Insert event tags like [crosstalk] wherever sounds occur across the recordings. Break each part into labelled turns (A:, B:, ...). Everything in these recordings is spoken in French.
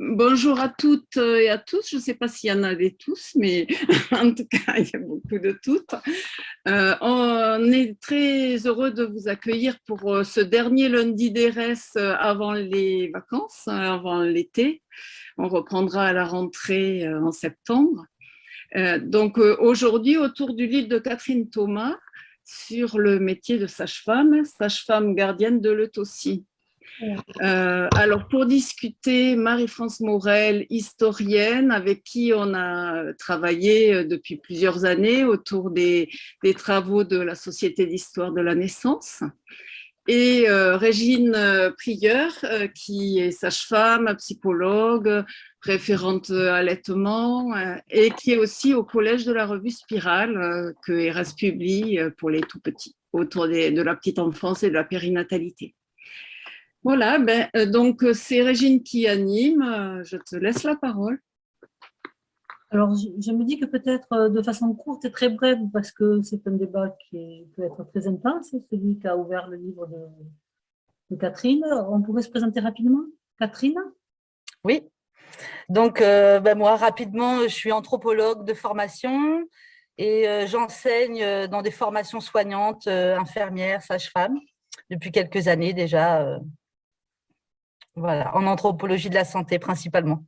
A: Bonjour à toutes et à tous. Je ne sais pas s'il y en a des tous, mais [laughs] en tout cas, il y a beaucoup de toutes. Euh, on est très heureux de vous accueillir pour euh, ce dernier lundi d'ERS euh, avant les vacances, avant l'été. On reprendra à la rentrée en septembre. Donc aujourd'hui, autour du livre de Catherine Thomas sur le métier de sage-femme, sage-femme gardienne de l'eutossie. Euh, alors, pour discuter, Marie-France Morel, historienne, avec qui on a travaillé euh, depuis plusieurs années autour des, travaux de la Société d'histoire de la naissance, et euh, Régine Prieur, qui est sage-femme, psychologue, référente allaitement, et qui est aussi au collège de la revue Spirale, que ERAS publie pour les tout-petits, autour de la petite enfance et de la périnatalité. Voilà, ben, euh, donc euh, c'est Régine qui anime. Euh, je te laisse la parole.
B: Alors, je, me dis que peut-être de façon courte et très brève, parce que c'est un débat qui peut être très intense, celui qui a ouvert le livre de, Catherine. On pourrait se présenter rapidement? Catherine?
C: Oui. Donc, ben, moi, rapidement, je suis anthropologue de formation et j'enseigne dans des formations soignantes, infirmières, sages-femmes, depuis quelques années déjà voilà, en anthropologie de la santé principalement.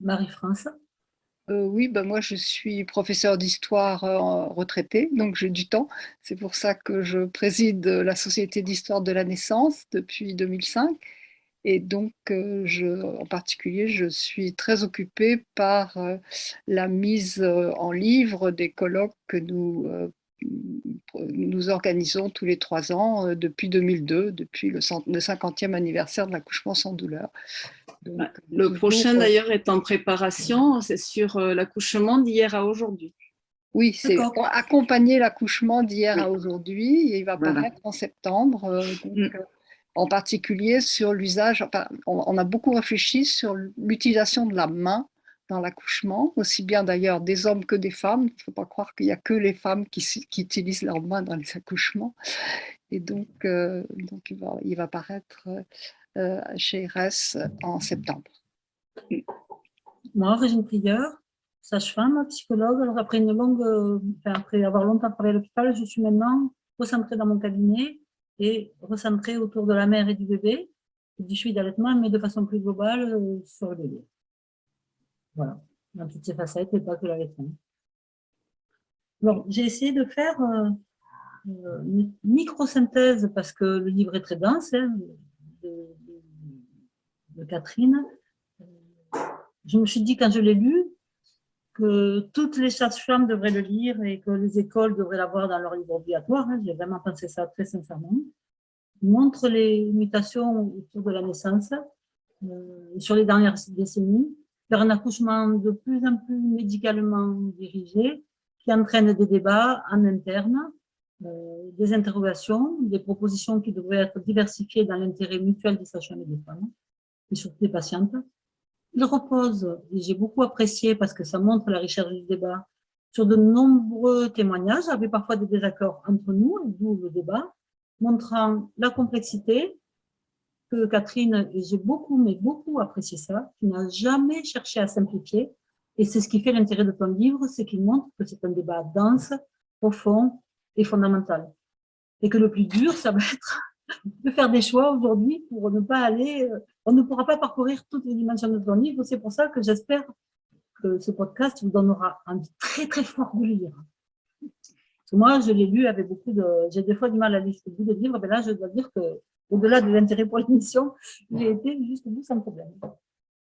B: Marie-France
D: euh, oui, bah moi je suis professeure d'histoire euh, retraitée, donc j'ai du temps. C'est pour ça que je préside la Société d'histoire de la naissance depuis 2005. Et donc, euh, je, en particulier, je suis très occupée par la mise en livre des colloques que nous nous organisons tous les trois ans euh, depuis 2002, depuis le, 50e anniversaire de l'accouchement sans douleur.
A: Le prochain d'ailleurs est en préparation, c'est sur euh, l'accouchement d'hier à aujourd'hui.
D: Oui, c'est accompagner l'accouchement d'hier à aujourd'hui. Il va paraître en septembre. Euh, mm. en particulier sur l'usage, on, a beaucoup réfléchi sur l'utilisation de la main dans l'accouchement, aussi bien d'ailleurs des hommes que des femmes. Il ne faut pas croire qu'il n'y a que les femmes qui, utilisent leurs mains dans les accouchements. Et donc, euh, il, va, il paraître euh, chez RS en septembre.
B: Moi, Régine Prieur, sage-femme, psychologue. Alors après une longue, euh, après avoir longtemps travaillé à l'hôpital, je suis maintenant recentrée dans mon cabinet et recentrée autour de la mère et du bébé, du suivi d'allaitement, mais de façon plus globale sur le bébé. Voilà, dans toutes ces facettes et pas que la réponse. Bon, j'ai essayé de faire euh, une micro-synthèse parce que le livre est très dense hein, de, Catherine. Je me suis dit quand je l'ai lu que toutes les sages-femmes devraient le lire et que les écoles devraient l'avoir dans leur livre obligatoire. Hein. J'ai vraiment pensé ça très sincèrement. Il montre les mutations autour de la naissance euh, sur les dernières décennies vers un accouchement de plus en plus médicalement dirigé qui entraîne des débats en interne, euh, des interrogations, des propositions qui devraient être diversifiées dans l'intérêt mutuel des sages et des femmes, et surtout des patientes. Il repose, et j'ai beaucoup apprécié parce que ça montre la richesse du débat, sur de nombreux témoignages, avec parfois des désaccords entre nous, d'où le débat, montrant la complexité, Catherine, et j'ai beaucoup, mais beaucoup apprécié ça, tu n'as jamais cherché à simplifier, et c'est ce qui fait l'intérêt de ton livre, c'est qu'il montre que c'est un débat dense, profond et fondamental. Et que le plus dur, ça va être [laughs] de faire des choix aujourd'hui pour ne pas aller, euh, on ne pourra pas parcourir toutes les dimensions de ton livre, c'est pour ça que j'espère que ce podcast vous donnera envie très très fort de lire. moi, je l'ai lu avec beaucoup de... J'ai des fois du mal à lire ce bout de livre, mais là, je dois dire que au-delà de l'intérêt pour l'émission, j'ai été jusqu'au bout sans problème.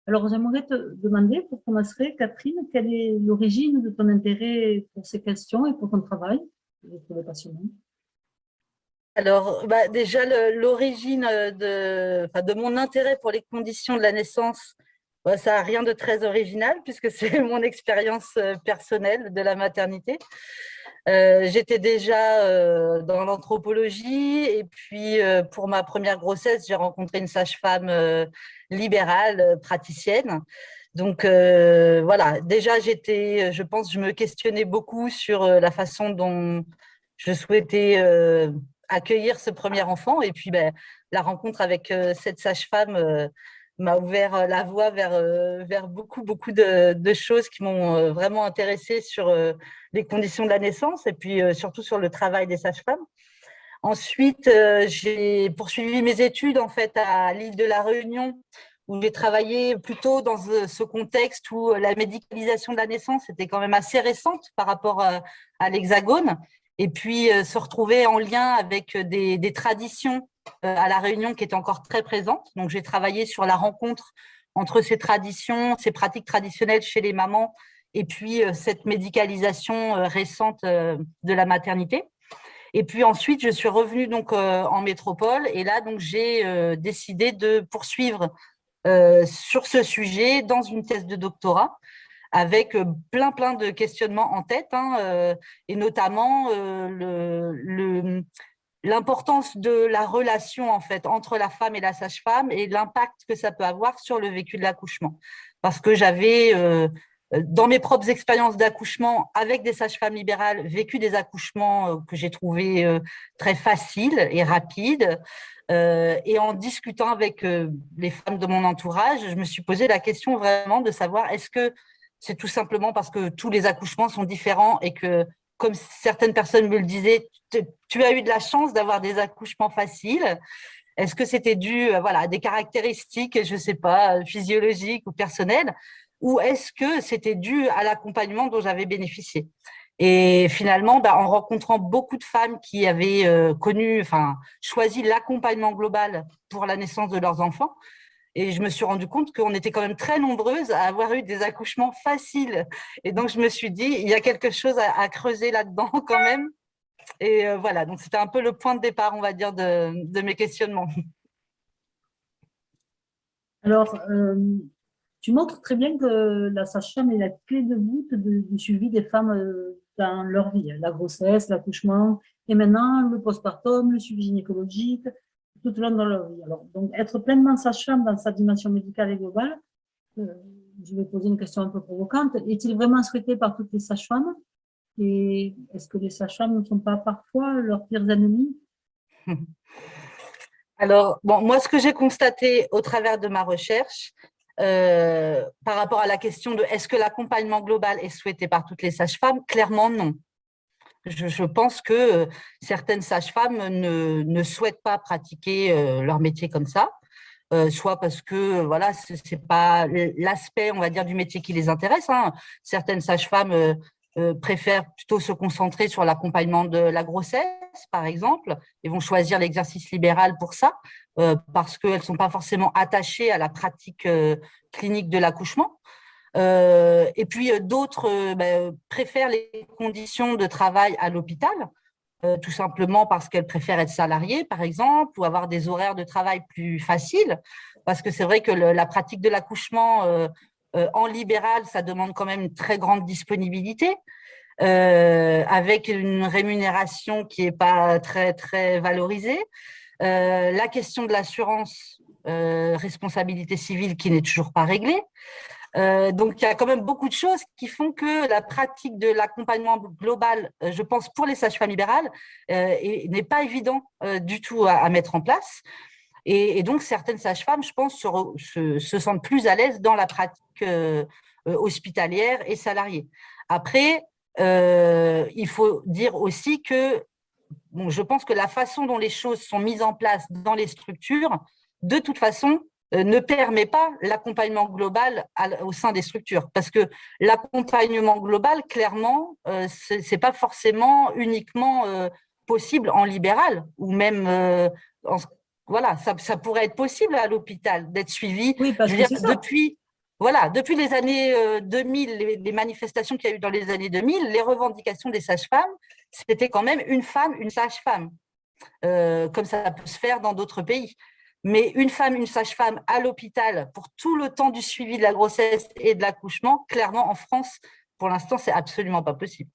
B: Alors, j'aimerais te demander, pour commencer, Catherine, quelle est l'origine de ton intérêt pour ces questions et pour ton travail Je.
C: Alors, bah, déjà, l'origine de, de mon intérêt pour les conditions de la naissance, bah, ça n'a rien de très original puisque [laughs] c'est mon expérience euh, personnelle de la maternité. Euh, j'étais déjà euh, dans l'anthropologie et puis euh, pour ma première grossesse, j'ai rencontré une sage-femme libérale, praticienne. Donc voilà, déjà j'étais, je pense, je me questionnais beaucoup sur la façon dont je souhaitais accueillir ce premier enfant. Et puis, ben, la rencontre avec cette sage-femme m'a ouvert la voie vers, vers beaucoup, beaucoup de, choses qui m'ont vraiment intéressée sur les conditions de la naissance et puis surtout sur le travail des sages-femmes. Ensuite, j'ai poursuivi mes études en fait à l'île de la Réunion où j'ai travaillé plutôt dans ce contexte où la médicalisation de la naissance était quand même assez récente par rapport à, l'Hexagone et puis se retrouver en lien avec des, des traditions euh, à La Réunion qui est encore très présente. Donc, j'ai travaillé sur la rencontre entre ces traditions, ces pratiques traditionnelles chez les mamans et puis euh, cette médicalisation euh, récente de la maternité. Et puis ensuite, je suis revenue donc en métropole et là, j'ai décidé de poursuivre sur ce sujet dans une thèse de doctorat avec plein plein de questionnements en tête hein, et notamment le, l'importance de la relation en fait entre la femme et la sage-femme et l'impact que ça peut avoir sur le vécu de l'accouchement. Parce que j'avais, euh, dans mes propres expériences d'accouchement avec des sages-femmes libérales, vécu des accouchements euh, que j'ai trouvés euh, très faciles et rapides. et en discutant avec les femmes de mon entourage, je me suis posé la question vraiment de savoir est-ce que c'est tout simplement parce que tous les accouchements sont différents et que comme certaines personnes me le disaient, tu as eu de la chance d'avoir des accouchements faciles. Est-ce que c'était dû euh, voilà, à des caractéristiques, je ne sais pas, physiologiques ou personnelles Ou est-ce que c'était dû à l'accompagnement dont j'avais bénéficié? Et finalement, bah, en rencontrant beaucoup de femmes qui avaient euh, connu, enfin, choisi l'accompagnement global pour la naissance de leurs enfants, et je me suis rendu compte qu'on était quand même très nombreuses à avoir eu des accouchements faciles. Et donc, je me suis dit, il y a quelque chose à, creuser là-dedans [laughs] quand même. Et euh, voilà, donc c'était un peu le point de départ, on va dire, de, mes questionnements.
B: Alors, euh, tu montres très bien que la sage-femme est la clé de voûte du suivi des femmes euh, dans leur vie. La grossesse, l'accouchement, et maintenant le postpartum, le suivi gynécologique, tout au long de leur vie. Alors, donc, être pleinement sage-femme dans sa dimension médicale et globale, euh, je vais poser une question un peu provocante, est-il vraiment souhaité par toutes les sages-femmes? Et est-ce que les sages-femmes ne sont pas parfois leurs pires ennemis [laughs]
C: Alors, bon, moi, ce que j'ai constaté au travers de ma recherche, euh, par rapport à la question de est-ce que l'accompagnement global est souhaité par toutes les sages-femmes? Clairement, non je, pense que euh, certaines sages-femmes ne, souhaitent pas pratiquer euh, leur métier comme ça, euh, soit parce que voilà, ce n'est pas l'aspect, on va dire, du métier qui les intéresse. Hein. Certaines sages-femmes préfèrent plutôt se concentrer sur l'accompagnement de la grossesse, par exemple, et vont choisir l'exercice libéral pour ça, parce qu'elles ne sont pas forcément attachées à la pratique clinique de l'accouchement. Euh, et puis euh, d'autres euh, ben, préfèrent les conditions de travail à l'hôpital, tout simplement parce qu'elles préfèrent être salariées, par exemple, ou avoir des horaires de travail plus faciles, parce que c'est vrai que la pratique de l'accouchement en libéral, ça demande quand même une très grande disponibilité, avec une rémunération qui n'est pas très, très valorisée. la question de l'assurance responsabilité civile qui n'est toujours pas réglée. Euh, donc, il y a quand même beaucoup de choses qui font que la pratique de l'accompagnement global, euh, je pense, pour les sages-femmes libérales, euh, n'est pas évident du tout à, mettre en place. Et, donc, certaines sages-femmes, je pense, se, sentent plus à l'aise dans la pratique hospitalière et salariée. Après, il faut dire aussi que bon, je pense que la façon dont les choses sont mises en place dans les structures, de toute façon, ne permet pas l'accompagnement global au sein des structures. Parce que l'accompagnement global, clairement, euh, ce n'est pas forcément uniquement euh, possible en libéral, ou même, voilà, ça, pourrait être possible à l'hôpital d'être suivi.
B: Oui, parce que
C: depuis, voilà, depuis les années 2000, les, manifestations qu'il y a eu dans les années 2000, les revendications des sages-femmes, c'était quand même une femme, une sage-femme, comme ça peut se faire dans d'autres pays. Mais une femme, une sage-femme à l'hôpital pour tout le temps du suivi de la grossesse et de l'accouchement, clairement, en France, pour l'instant, c'est absolument pas possible.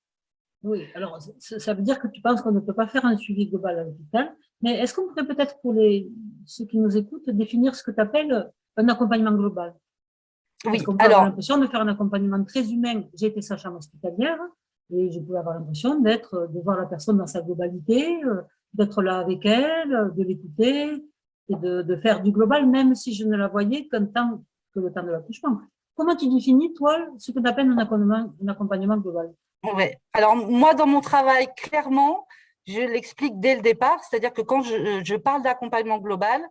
B: Oui, alors ça veut dire que tu penses qu'on ne peut pas faire un suivi global à l'hôpital, mais est-ce qu'on pourrait peut-être pour les, ceux qui nous écoutent définir ce que tu appelles un accompagnement global?
C: Oui,
B: Parce qu'on peut avoir l'impression de faire un accompagnement très humain. J'ai été sage-femme hospitalière et je pouvais avoir l'impression d'être, de voir la personne dans sa globalité, euh, d'être là avec elle, de l'écouter de, faire du global, même si je ne la voyais qu'un temps, que le temps de l'accouchement. Comment tu définis, toi, ce que tu appelles un accompagnement, global?
C: Alors, moi, dans mon travail, clairement, je l'explique dès le départ, c'est-à-dire que quand je, parle d'accompagnement global,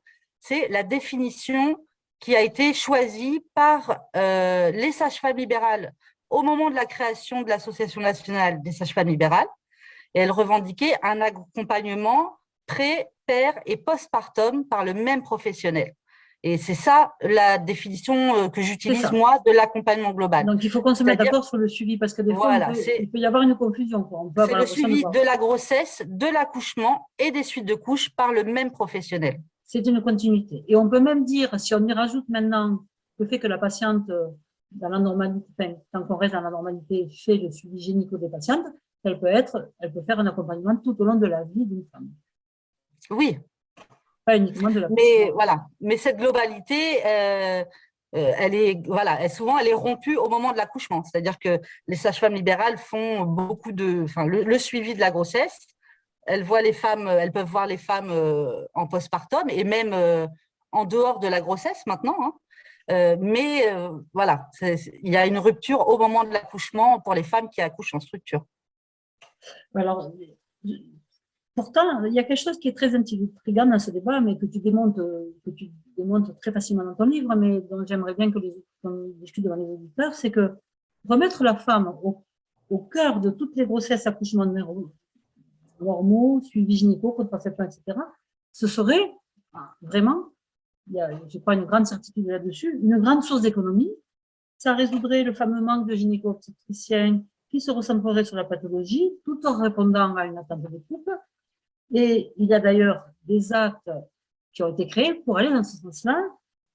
C: c'est la définition qui a été choisie par euh, les sages-femmes libérales au moment de la création de l'Association nationale des sages-femmes libérales. Et elles revendiquaient un accompagnement pré, et postpartum par le même professionnel. Et c'est ça la définition euh, que j'utilise moi de l'accompagnement global.
B: Donc il faut qu'on se mette d'accord sur le suivi parce que des fois
C: voilà,
B: il peut y avoir une confusion.
C: C'est le suivi de la grossesse, de l'accouchement et des suites de couches par le même professionnel.
B: C'est une continuité. Et on peut même dire, si on y rajoute maintenant le fait que la patiente, euh, dans la normalité, enfin, tant qu'on reste dans la normalité, fait le suivi gynéco des patientes, elle peut être, elle peut faire un accompagnement tout au long de la vie d'une femme.
C: Oui,
B: pas uniquement de la
C: mais voilà. Mais cette globalité euh, euh, elle est voilà elle, souvent elle est rompue au moment de l'accouchement. C'est à dire que les sages-femmes libérales font beaucoup de enfin le, suivi de la grossesse. Elles voient les femmes elles peuvent voir les femmes euh, en postpartum et même en dehors de la grossesse maintenant hein. Euh, mais voilà il y a une rupture au moment de l'accouchement pour les femmes qui accouchent en structure.
B: Alors Pourtant, il y a quelque chose qui est très intriguant dans ce débat, mais que tu démontres, que tu démontres très facilement dans ton livre, mais dont j'aimerais bien que les discute devant les auditeurs, c'est que remettre la femme au, au, cœur de toutes les grossesses, accouchements normaux, suivi gynéco, contraception, etc., ce serait vraiment, il y a, je crois, une grande certitude là-dessus, une grande source d'économie. Ça résoudrait le fameux manque de gynéco-obstétriciens qui se recentrerait sur la pathologie, tout en répondant à une attente des couples et il y a d'ailleurs des actes qui ont été créés pour aller dans ce sens-là.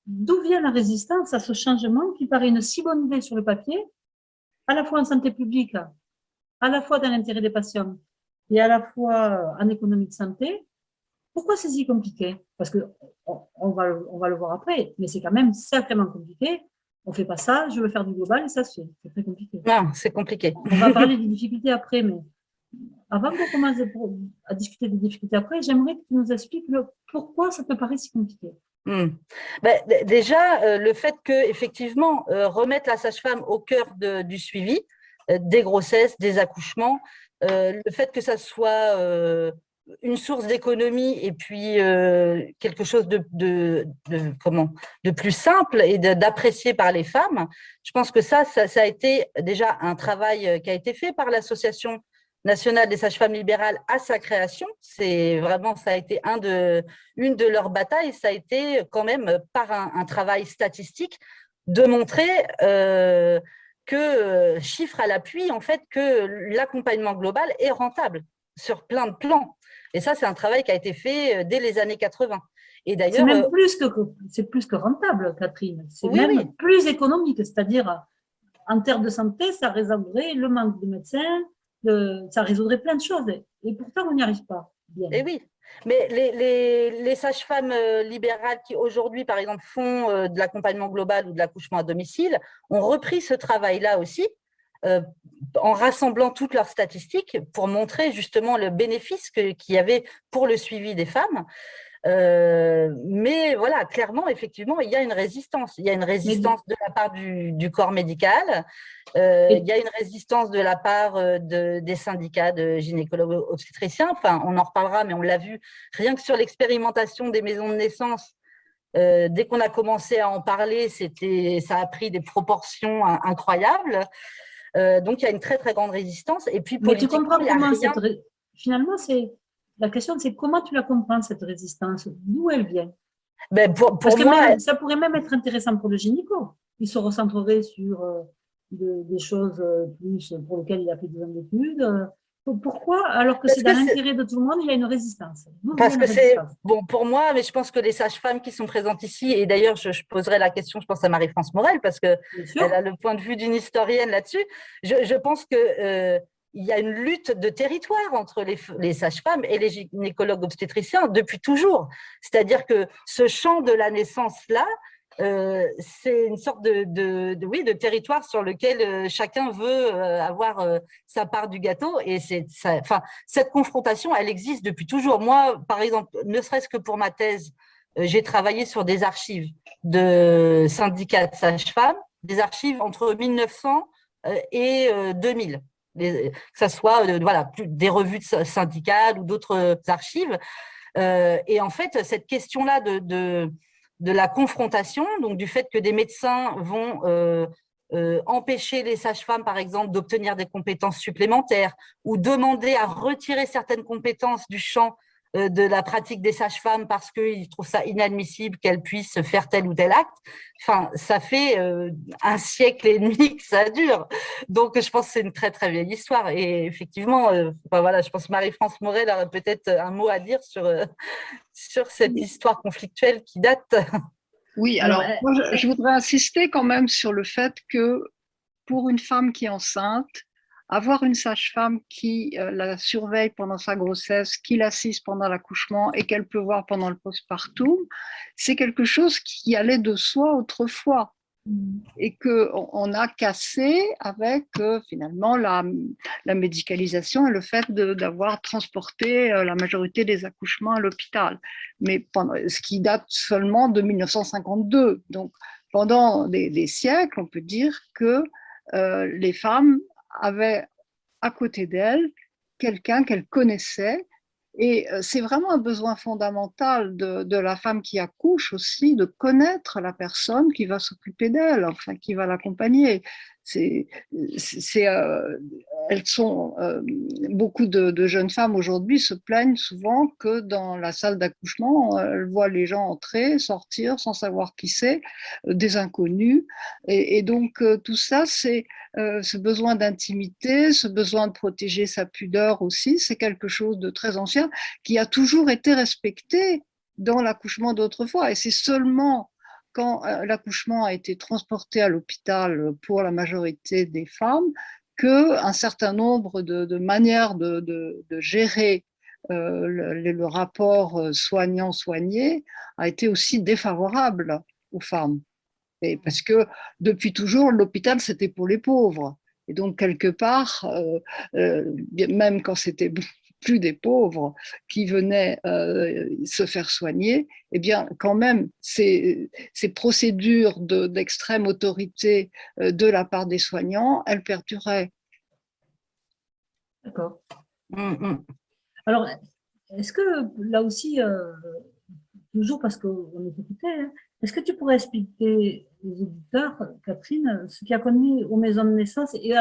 B: D'où vient la résistance à ce changement qui paraît une si bonne idée sur le papier, à la fois en santé publique, à la fois dans l'intérêt des patients et à la fois en économie de santé? Pourquoi c'est si compliqué? Parce que on va, on va le voir après, mais c'est quand même sacrément compliqué. On fait pas ça, je veux faire du global et ça se fait. C'est très compliqué.
C: Non, c'est compliqué.
B: On va parler des difficultés après, mais avant de commencer à discuter des difficultés après, j'aimerais que tu nous expliques le, pourquoi ça te paraît si compliqué.
C: Hmm. Ben, déjà, euh, le fait que effectivement euh, remettre la sage-femme au cœur du suivi euh, des grossesses, des accouchements, le fait que ça soit une source d'économie et puis quelque chose de, de, comment, de plus simple et d'apprécier par les femmes, je pense que ça, ça, a été déjà un travail qui a été fait par l'association nationale des sages-femmes libérales à sa création. C'est vraiment, ça a été un de, une de leurs batailles, ça a été quand même par un, travail statistique de montrer euh, que, euh, chiffre à l'appui, en fait, que l'accompagnement global est rentable sur plein de plans. Et ça, c'est un travail qui a été fait euh, dès les années 80.
B: Et d'ailleurs, c'est même plus que c'est plus que rentable, Catherine. C'est même plus économique, c'est-à-dire en termes de santé, ça résoudrait le manque de médecins, ça résoudrait plein de choses. Et pourtant, on n'y arrive pas.
C: Et eh oui, mais les sages-femmes euh, libérales qui aujourd'hui, par exemple, font euh, de l'accompagnement global ou de l'accouchement à domicile, ont repris ce travail-là aussi, euh, en rassemblant toutes leurs statistiques pour montrer justement le bénéfice qu'il y avait pour le suivi des femmes. Euh, mais voilà, clairement, effectivement, il y a une résistance. Il y a une résistance de la part du, du corps médical, euh, il y a une résistance de la part euh, de, des syndicats de gynécologues obstétriciens. Enfin, on en reparlera, mais on l'a vu rien que sur l'expérimentation des maisons de naissance. Euh, dès qu'on a commencé à en parler, ça a pris des proportions incroyables. Donc, il y a une très, très grande résistance. Et puis,
B: mais tu comprends comment cette... Finalement, c'est la question, c'est comment tu la comprends, cette résistance? D'où elle vient?
C: Ben pour,
B: Parce que moi, ça pourrait même être intéressant pour le gynéco. Il se recentrerait sur euh, des choses euh, plus pour lesquelles il a fait des années d'études. Euh, pourquoi, alors que c'est dans l'intérêt de tout le monde, il y a une résistance?
C: Parce que c'est, bon, pour moi, mais je pense que les sages-femmes qui sont présentes ici, et d'ailleurs, je, poserai la question, je pense à Marie-France Morel, parce qu'elle a le point de vue d'une historienne là-dessus. Je, je, pense que il y a une lutte de territoire entre les, sages-femmes et les gynécologues obstétriciens depuis toujours. C'est-à-dire que ce champ de la naissance-là, euh, c'est une sorte de, oui, de territoire sur lequel euh, chacun veut avoir sa part du gâteau. Et cette confrontation, elle existe depuis toujours. Moi, par exemple, ne serait-ce que pour ma thèse, j'ai travaillé sur des archives de syndicats de sages-femmes, des archives entre 1900 et 2000 que ce soit voilà, des revues syndicales ou d'autres archives. et en fait, cette question-là de, de, la confrontation, donc du fait que des médecins vont empêcher les sages-femmes, par exemple, d'obtenir des compétences supplémentaires ou demander à retirer certaines compétences du champ euh, de la pratique des sages-femmes parce qu'ils trouvent ça inadmissible qu'elles puissent faire tel ou tel acte. Enfin, ça fait euh, un siècle et demi que ça dure. Donc, je pense que c'est une très, très vieille histoire. Et effectivement, euh, voilà, je pense que Marie-France Morel a peut-être un mot à dire sur, sur cette histoire conflictuelle qui date.
D: Oui, alors, je voudrais insister quand même sur le fait que pour une femme qui est enceinte, avoir une sage-femme qui euh, la surveille pendant sa grossesse, qui l'assiste pendant l'accouchement et qu'elle peut voir pendant le postpartum, c'est quelque chose qui allait de soi autrefois mm. et qu'on on a cassé avec euh, finalement la, la, médicalisation et le fait d'avoir transporté euh, la majorité des accouchements à l'hôpital, mais pendant, ce qui date seulement de 1952. Donc pendant des, siècles, on peut dire que les femmes avait à côté d'elle quelqu'un qu'elle connaissait. Et euh, c'est vraiment un besoin fondamental de, la femme qui accouche aussi, de connaître la personne qui va s'occuper d'elle, enfin qui va l'accompagner. Euh, elles sont, euh, beaucoup de, jeunes femmes aujourd'hui se plaignent souvent que dans la salle d'accouchement, elles voient les gens entrer, sortir sans savoir qui c'est, des inconnus. Et, donc tout ça, c'est ce besoin d'intimité, ce besoin de protéger sa pudeur aussi, c'est quelque chose de très ancien qui a toujours été respecté dans l'accouchement d'autrefois. Et c'est seulement quand euh, l'accouchement a été transporté à l'hôpital pour la majorité des femmes, qu'un certain nombre de, manières de, gérer euh, le, rapport euh, soignant-soigné a été aussi défavorable aux femmes. Et parce que depuis toujours, l'hôpital, c'était pour les pauvres. Et donc, quelque part, même quand c'était plus des pauvres qui venaient euh, se faire soigner, eh bien, quand même, ces, ces procédures d'extrême autorité euh, de la part des soignants, elles perduraient.
B: D'accord. Mmh, mmh. Alors, est-ce que là aussi, euh, toujours parce qu'on est occupé, hein, est-ce que tu pourrais expliquer aux auditeurs, Catherine, ce qui a connu aux maisons de naissance et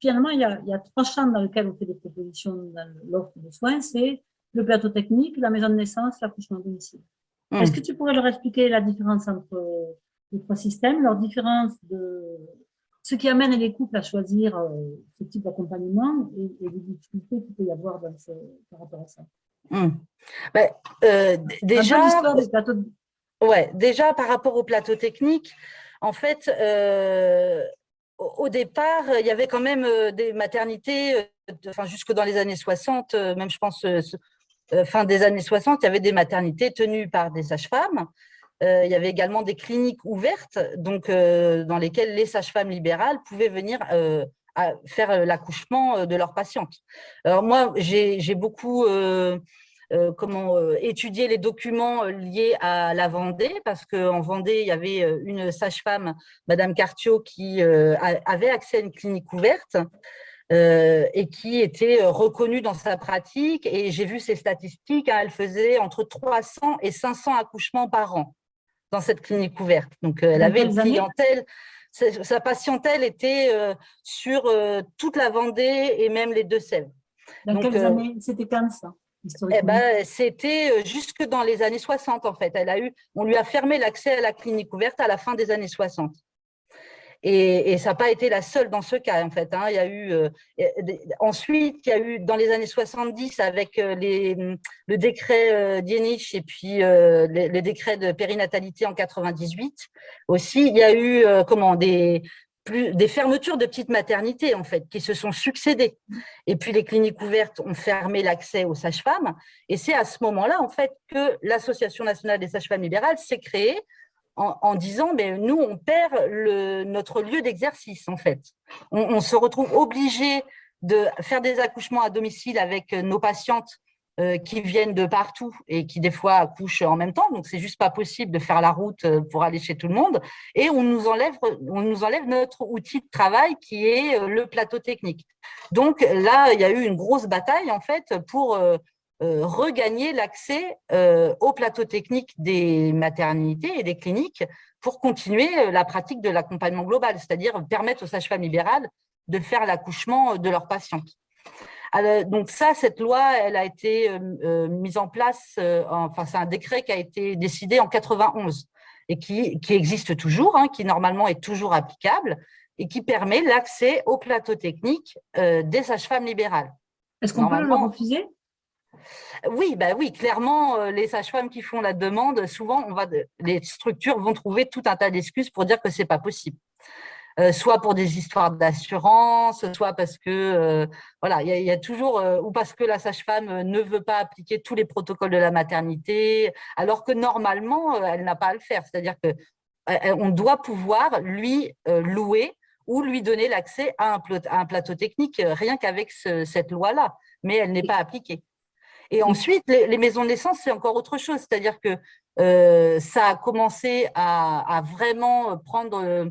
B: finalement, il y, a, trois champs dans lesquels on fait des propositions dans l'offre de soins, c'est le plateau technique, la maison de naissance, l'accouchement domicile. Mmh. Est-ce que tu pourrais leur expliquer la différence entre les trois systèmes, leur différence de ce qui amène les couples à choisir euh, ce type d'accompagnement et, les difficultés qu'il peut y avoir dans par rapport à ça? Mmh.
C: ben, euh, déjà, ouais, déjà, par rapport au plateau technique, en fait, euh, au départ, il y avait quand même euh, des maternités, euh, enfin, jusque dans les années 60, euh, même je pense fin des années 60, il y avait des maternités tenues par des sages-femmes. il y avait également des cliniques ouvertes, donc dans lesquelles les sages-femmes libérales pouvaient venir faire l'accouchement de leurs patientes. Alors moi, j'ai beaucoup euh, comment euh, étudier les documents euh, liés à la Vendée, parce qu'en Vendée, il y avait une sage-femme, Madame Cartiot, qui avait accès à une clinique ouverte et qui était reconnue dans sa pratique. Et j'ai vu ses statistiques, hein, elle faisait entre 300 et 500 accouchements par an dans cette clinique ouverte. Donc, elle avait une clientèle sa patientèle était sur toute la Vendée et même les Deux-Sèvres.
B: Dans quelles années? C'était comme ça?
C: Eh ben, C'était euh, jusque dans les années 60, en fait. Elle a eu, on lui a fermé l'accès à la clinique ouverte à la fin des années 60. Et, ça n'a pas été la seule dans ce cas, en fait. Hein. Il y a eu, euh, ensuite, il y a eu dans les années 70, avec euh, les, le décret euh, Dienich et puis les, décrets de périnatalité en 98 aussi, il y a eu comment, des, des fermetures de petites maternités, en fait, qui se sont succédées. Et puis, les cliniques ouvertes ont fermé l'accès aux sages-femmes. Et c'est à ce moment-là, en fait, que l'Association nationale des sages-femmes libérales s'est créée en, disant, mais nous, on perd notre lieu d'exercice, en fait. On, se retrouve obligé de faire des accouchements à domicile avec nos patientes euh, qui viennent de partout et qui, des fois, accouchent en même temps. Donc, c'est juste pas possible de faire la route euh, pour aller chez tout le monde. Et on nous enlève, notre outil de travail qui est euh, le plateau technique. Donc, là, il y a eu une grosse bataille, en fait, pour euh, regagner l'accès euh, au plateau technique des maternités et des cliniques pour continuer euh, la pratique de l'accompagnement global, c'est-à-dire permettre aux sages-femmes libérales de faire l'accouchement de leurs patientes. Donc ça, cette loi, elle a été mise en place, enfin c'est un décret qui a été décidé en 91 et qui, qui existe toujours, hein, qui normalement est toujours applicable et qui permet l'accès au plateau technique des sages-femmes libérales.
B: Est-ce qu'on peut le refuser?
C: Oui, bah oui, clairement, euh, les sages-femmes qui font la demande, souvent, on va, les structures vont trouver tout un tas d'excuses pour dire que c'est pas possible. Euh, soit pour des histoires d'assurance, soit parce que, euh, voilà, il y, a toujours, ou parce que la sage-femme ne veut pas appliquer tous les protocoles de la maternité, alors que normalement, elle n'a pas à le faire. C'est-à-dire que on doit pouvoir lui louer ou lui donner l'accès à, un plateau technique, rien qu'avec cette loi-là, mais elle n'est pas appliquée. Et ensuite, les, maisons de naissance, c'est encore autre chose. C'est-à-dire que euh, ça a commencé à, vraiment prendre euh,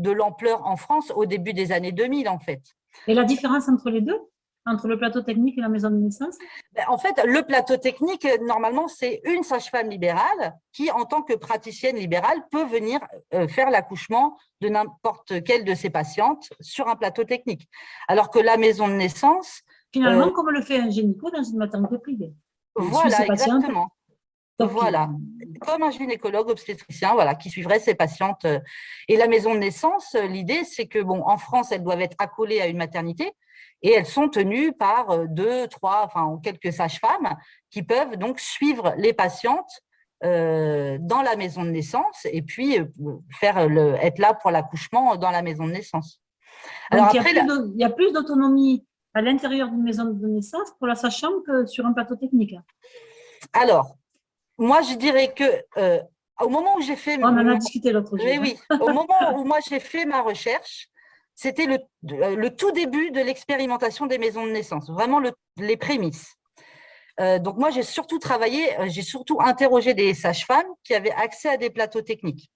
C: de l'ampleur en France au début des années 2000, en fait.
B: Et la différence entre les deux entre le plateau technique et la maison de naissance?
C: Ben, En fait, le plateau technique, normalement, c'est une sage-femme libérale qui, en tant que praticienne libérale, peut venir euh, faire l'accouchement de n'importe quelle de ses patientes sur un plateau technique. Alors que la maison de naissance,
B: Finalement, euh, comme le fait un gynéco dans une maternité privée.
C: voilà, exactement. Voilà, comme un gynécologue obstétricien voilà, qui suivrait ses patientes. Et la maison de naissance, l'idée, c'est que bon, en France, elles doivent être accolées à une maternité et elles sont tenues par euh, deux, trois, enfin quelques sages-femmes qui peuvent donc suivre les patientes euh, dans la maison de naissance et puis faire le, être là pour l'accouchement dans la maison de naissance.
B: Alors il y a plus d'autonomie à l'intérieur d'une maison de naissance pour la sage-femme que sur un plateau technique
C: Alors, moi, je dirais que euh, au moment où j'ai fait…
B: On en a discuté l'autre jour.
C: Oui, oui. Au moment où moi, j'ai fait ma recherche, c'était le, le, tout début de l'expérimentation des maisons de naissance, vraiment les prémices. Euh, donc, moi, j'ai surtout travaillé, euh, j'ai surtout interrogé des sages-femmes qui avaient accès à des plateaux techniques.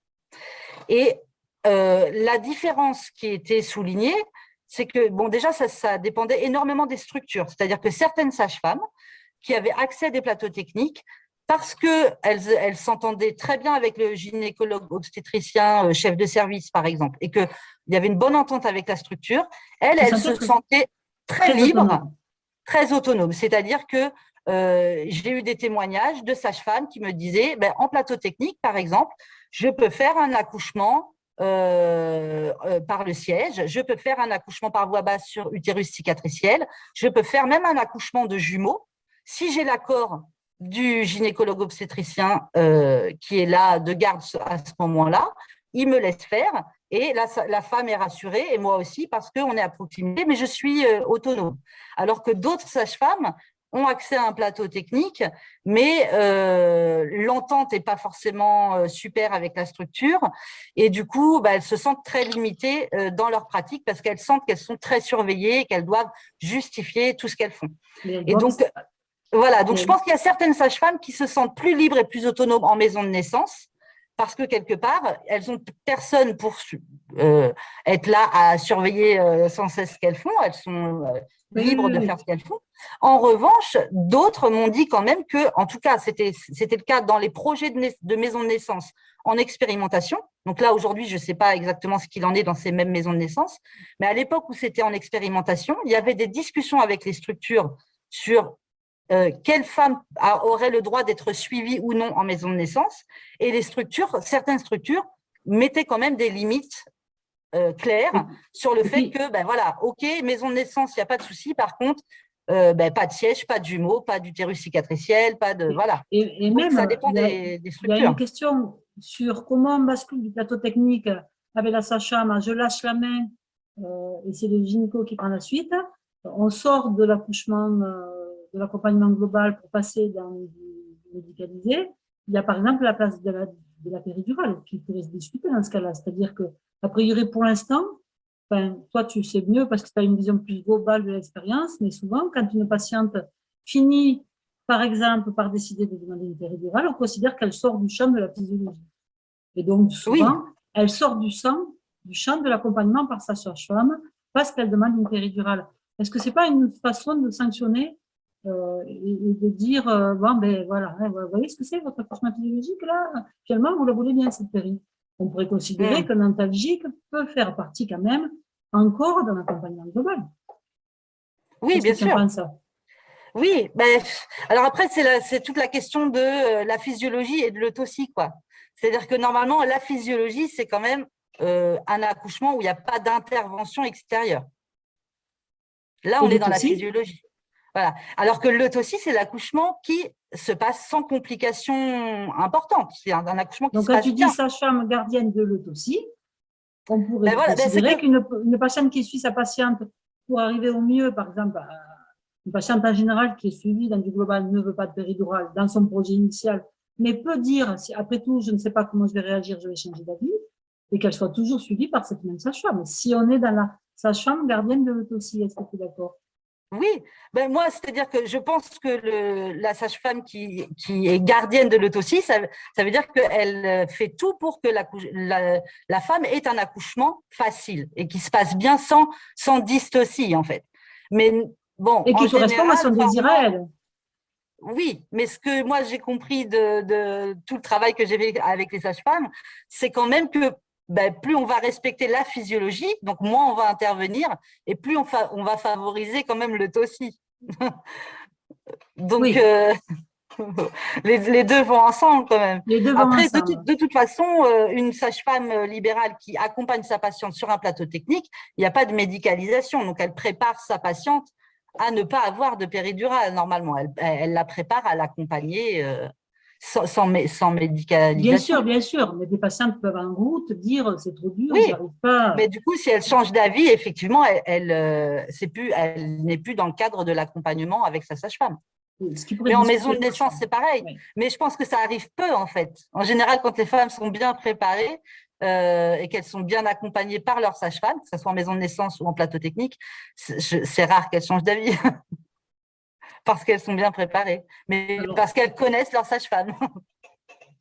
C: Et la différence qui était soulignée, c'est que, bon, déjà, ça, dépendait énormément des structures. C'est-à-dire que certaines sages-femmes qui avaient accès à des plateaux techniques, parce qu'elles elles, s'entendaient très bien avec le gynécologue obstétricien, euh, chef de service, par exemple, et qu'il y avait une bonne entente avec la structure, elles, elles se sentaient très, libres, très autonomes. C'est-à-dire que euh, j'ai eu des témoignages de sages-femmes qui me disaient, ben, en plateau technique, par exemple, je peux faire un accouchement euh, euh, par le siège, je peux faire un accouchement par voie basse sur utérus cicatriciel, je peux faire même un accouchement de jumeaux. Si j'ai l'accord du gynécologue obstétricien euh, qui est là de garde à ce moment-là, il me laisse faire et la, la, femme est rassurée et moi aussi parce qu'on est à proximité, mais je suis autonome. Alors que d'autres sages-femmes ont accès à un plateau technique, mais euh, l'entente n'est pas forcément euh, super avec la structure. Et du coup, bah, elles se sentent très limitées euh, dans leur pratique parce qu'elles sentent qu'elles sont très surveillées, qu'elles doivent justifier tout ce qu'elles font. Et donc, voilà, donc je pense qu'il y a certaines sages-femmes qui se sentent plus libres et plus autonomes en maison de naissance parce que quelque part, elles ont personne pour être là à surveiller sans cesse ce qu'elles font. Elles sont libres de faire ce qu'elles font. En revanche, d'autres m'ont dit quand même que, en tout cas, c'était le cas dans les projets de, de maisons de naissance en expérimentation. Donc là, aujourd'hui, je ne sais pas exactement ce qu'il en est dans ces mêmes maisons de naissance, mais à l'époque où c'était en expérimentation, il y avait des discussions avec les structures sur euh, quelle femme aurait le droit d'être suivie ou non en maison de naissance, et les structures, certaines structures mettaient quand même des limites euh, clair sur le fait que, ben voilà, ok, maison de naissance, il n'y a pas de souci. Par contre, euh, ben, pas de siège, pas de jumeaux, pas d'utérus cicatriciel, pas de voilà.
B: Et, même, ça dépend des, structures. Il y a une question sur comment on bascule du plateau technique avec la sage-femme, je lâche la main euh, et c'est le gynéco qui prend la suite. On sort de l'accouchement, de l'accompagnement global pour passer dans le médicalisé. Il y a par exemple la place de la de la péridurale qui pourrait se discuter dans ce cas-là. C'est-à-dire que, a priori, pour l'instant, enfin, toi, tu sais mieux parce que tu as une vision plus globale de l'expérience, mais souvent, quand une patiente finit, par exemple, par décider de demander une péridurale, on considère qu'elle sort du champ de la physiologie. Et donc, souvent, elle sort du, sang, du champ de l'accompagnement par sa sage-femme parce qu'elle demande une péridurale. Est-ce que ce n'est pas une façon de sanctionner euh, et, de dire, euh, bon, ben voilà, hein, vous voyez ce que c'est votre accouchement physiologique là Finalement, vous la voulez bien cette péri. On pourrait considérer mm. qu'un antalgique peut faire partie quand même encore d'un accompagnement global.
C: Oui, bien sûr. Ça? Oui, ben, alors après, c'est toute la question de euh, la physiologie et de l'autopsie. C'est-à-dire que normalement, la physiologie, c'est quand même un accouchement où il n'y a pas d'intervention extérieure. Là, on est dans la physiologie. Voilà. Alors que l'autopsie, c'est l'accouchement qui se passe sans complications importantes. C'est un, accouchement qui
B: Donc,
C: se
B: quand
C: passe
B: tu dis sage-femme gardienne de l'autopsie, on pourrait ben ben considérer qu'une patiente qui suit sa patiente pour arriver au mieux, par exemple, une patiente en général qui est suivie dans du global ne veut pas de péridurale dans son projet initial, mais peut dire, si après tout, je ne sais pas comment je vais réagir, je vais changer d'avis, et qu'elle soit toujours suivie par cette même sage-femme. Si on est dans la sage-femme gardienne de l'autopsie, est-ce que tu es d'accord?
C: Oui, ben moi, c'est-à-dire que je pense que la sage-femme qui, est gardienne de l'autopsie, ça, veut dire qu'elle fait tout pour que la, femme ait un accouchement facile et qui se passe bien sans, sans dystocie, en fait. Mais bon,
B: et qui correspond à son désir à elle.
C: Oui, mais ce que moi j'ai compris de, de, tout le travail que j'ai fait avec les sages-femmes, c'est quand même que ben, plus on va respecter la physiologie, donc moins on va intervenir, et plus on, on va favoriser quand même le tossi. [laughs] donc, euh, [laughs] les, deux vont ensemble quand même. Après, De, toute façon, euh, une sage-femme euh, libérale qui accompagne sa patiente sur un plateau technique, il n'y a pas de médicalisation, donc elle prépare sa patiente à ne pas avoir de péridurale normalement. Elle, la prépare à l'accompagner sans, sans, médicalisation.
B: Bien sûr, bien sûr, mais des patients peuvent en route dire c'est trop dur, oui, pas.
C: Mais du coup, si elle change d'avis, effectivement, elle, elle, euh, plus, elle n'est plus dans le cadre de l'accompagnement avec sa sage-femme. Mais en maison de naissance, c'est pareil. Mais je pense que ça arrive peu, en fait. En général, quand les femmes sont bien préparées euh, et qu'elles sont bien accompagnées par leur sage-femme, que ce soit en maison de naissance ou en plateau technique, c'est rare qu'elles changent d'avis. [laughs] parce qu'elles sont bien préparées, mais parce qu'elles connaissent leur sage-femme. [laughs]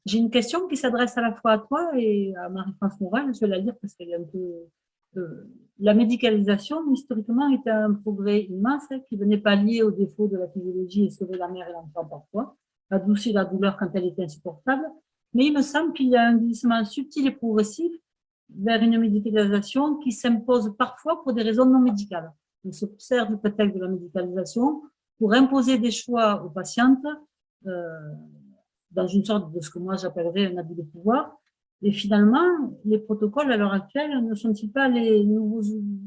B: J'ai une question qui s'adresse à la fois à toi et à Marie-France Moral. Je vais la lire parce qu'elle est un peu… Euh, la médicalisation, historiquement, était un progrès immense hein, qui venait pallier aux défauts de la physiologie et sauver la mère et l'enfant parfois, adoucir la douleur quand elle était insupportable. Mais il me semble qu'il y a un glissement subtil et progressif vers une médicalisation qui s'impose parfois pour des raisons non médicales. On s'observe peut-être de la médicalisation pour imposer des choix aux patientes euh, dans une sorte de ce que moi j'appellerais un abus de pouvoir. Et finalement, les protocoles à l'heure actuelle ne sont-ils pas les nouveaux,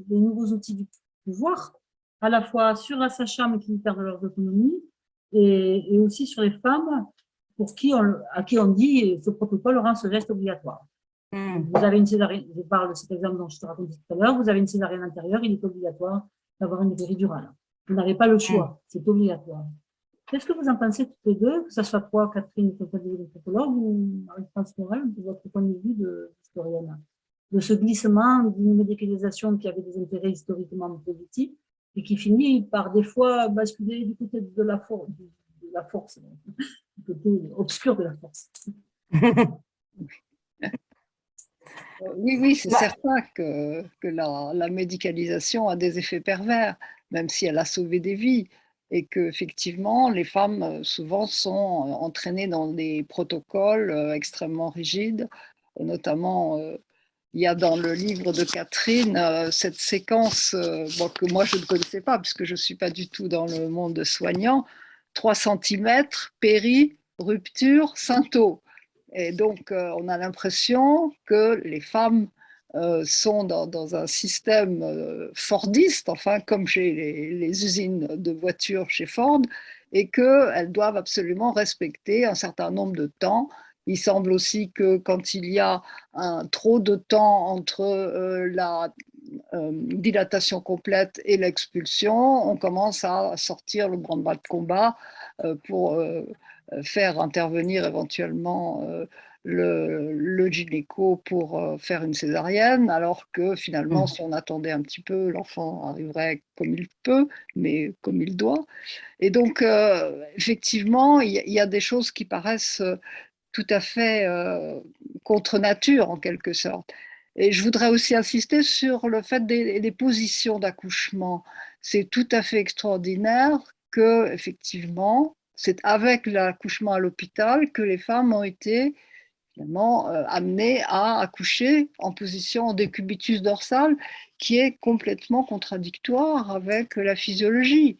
B: les nouveaux outils du pouvoir, à la fois sur la sage-femme qui perdent leur autonomie et, et, aussi sur les femmes pour qui on, à qui on dit ce protocole rend ce geste obligatoire. Hmm. Vous avez une césarienne, je parle de cet exemple dont je te racontais tout à l'heure, vous avez une césarienne intérieure, il est obligatoire d'avoir une péridurale. Vous n'avez pas le choix, c'est obligatoire. Qu'est-ce que vous en pensez toutes les deux, que ce soit toi, Catherine, anthropologue, ou Marie-France Morel, de votre point de vue d'historienne, de ce glissement d'une médicalisation qui avait des intérêts historiquement positifs et qui finit par des fois basculer du côté de la, de la force, du côté obscur de la force? [laughs]
D: Oui, oui, c'est certain que, que la, la, médicalisation a des effets pervers même si elle a sauvé des vies, et que effectivement les femmes euh, souvent sont euh, entraînées dans des protocoles euh, extrêmement rigides, notamment il y a dans le livre de Catherine cette séquence que moi je ne connaissais pas puisque je ne suis pas du tout dans le monde soignant, 3 cm, péri, rupture, synto. Et donc on a l'impression que les femmes euh, sont dans, un système euh, Fordiste, enfin comme chez les, usines de voitures chez Ford, et qu'elles doivent absolument respecter un certain nombre de temps. Il semble aussi que quand il y a un, trop de temps entre euh, la dilatation complète et l'expulsion, on commence à sortir le branle-bas de combat pour faire intervenir éventuellement le, le gynéco pour euh, faire une césarienne, alors que finalement,
E: Mmh.
D: si on attendait un petit peu, l'enfant arriverait comme il peut, mais comme il doit. Et donc, euh, effectivement, il y, a- il y a des choses qui paraissent euh, tout à fait euh, contre nature, en quelque sorte. Et je voudrais aussi insister sur le fait des, des positions d'accouchement. C'est tout à fait extraordinaire que, effectivement, c'est avec l'accouchement à l'hôpital que les femmes ont été euh, amenées à accoucher en position décubitus dorsal, qui est complètement contradictoire avec la physiologie.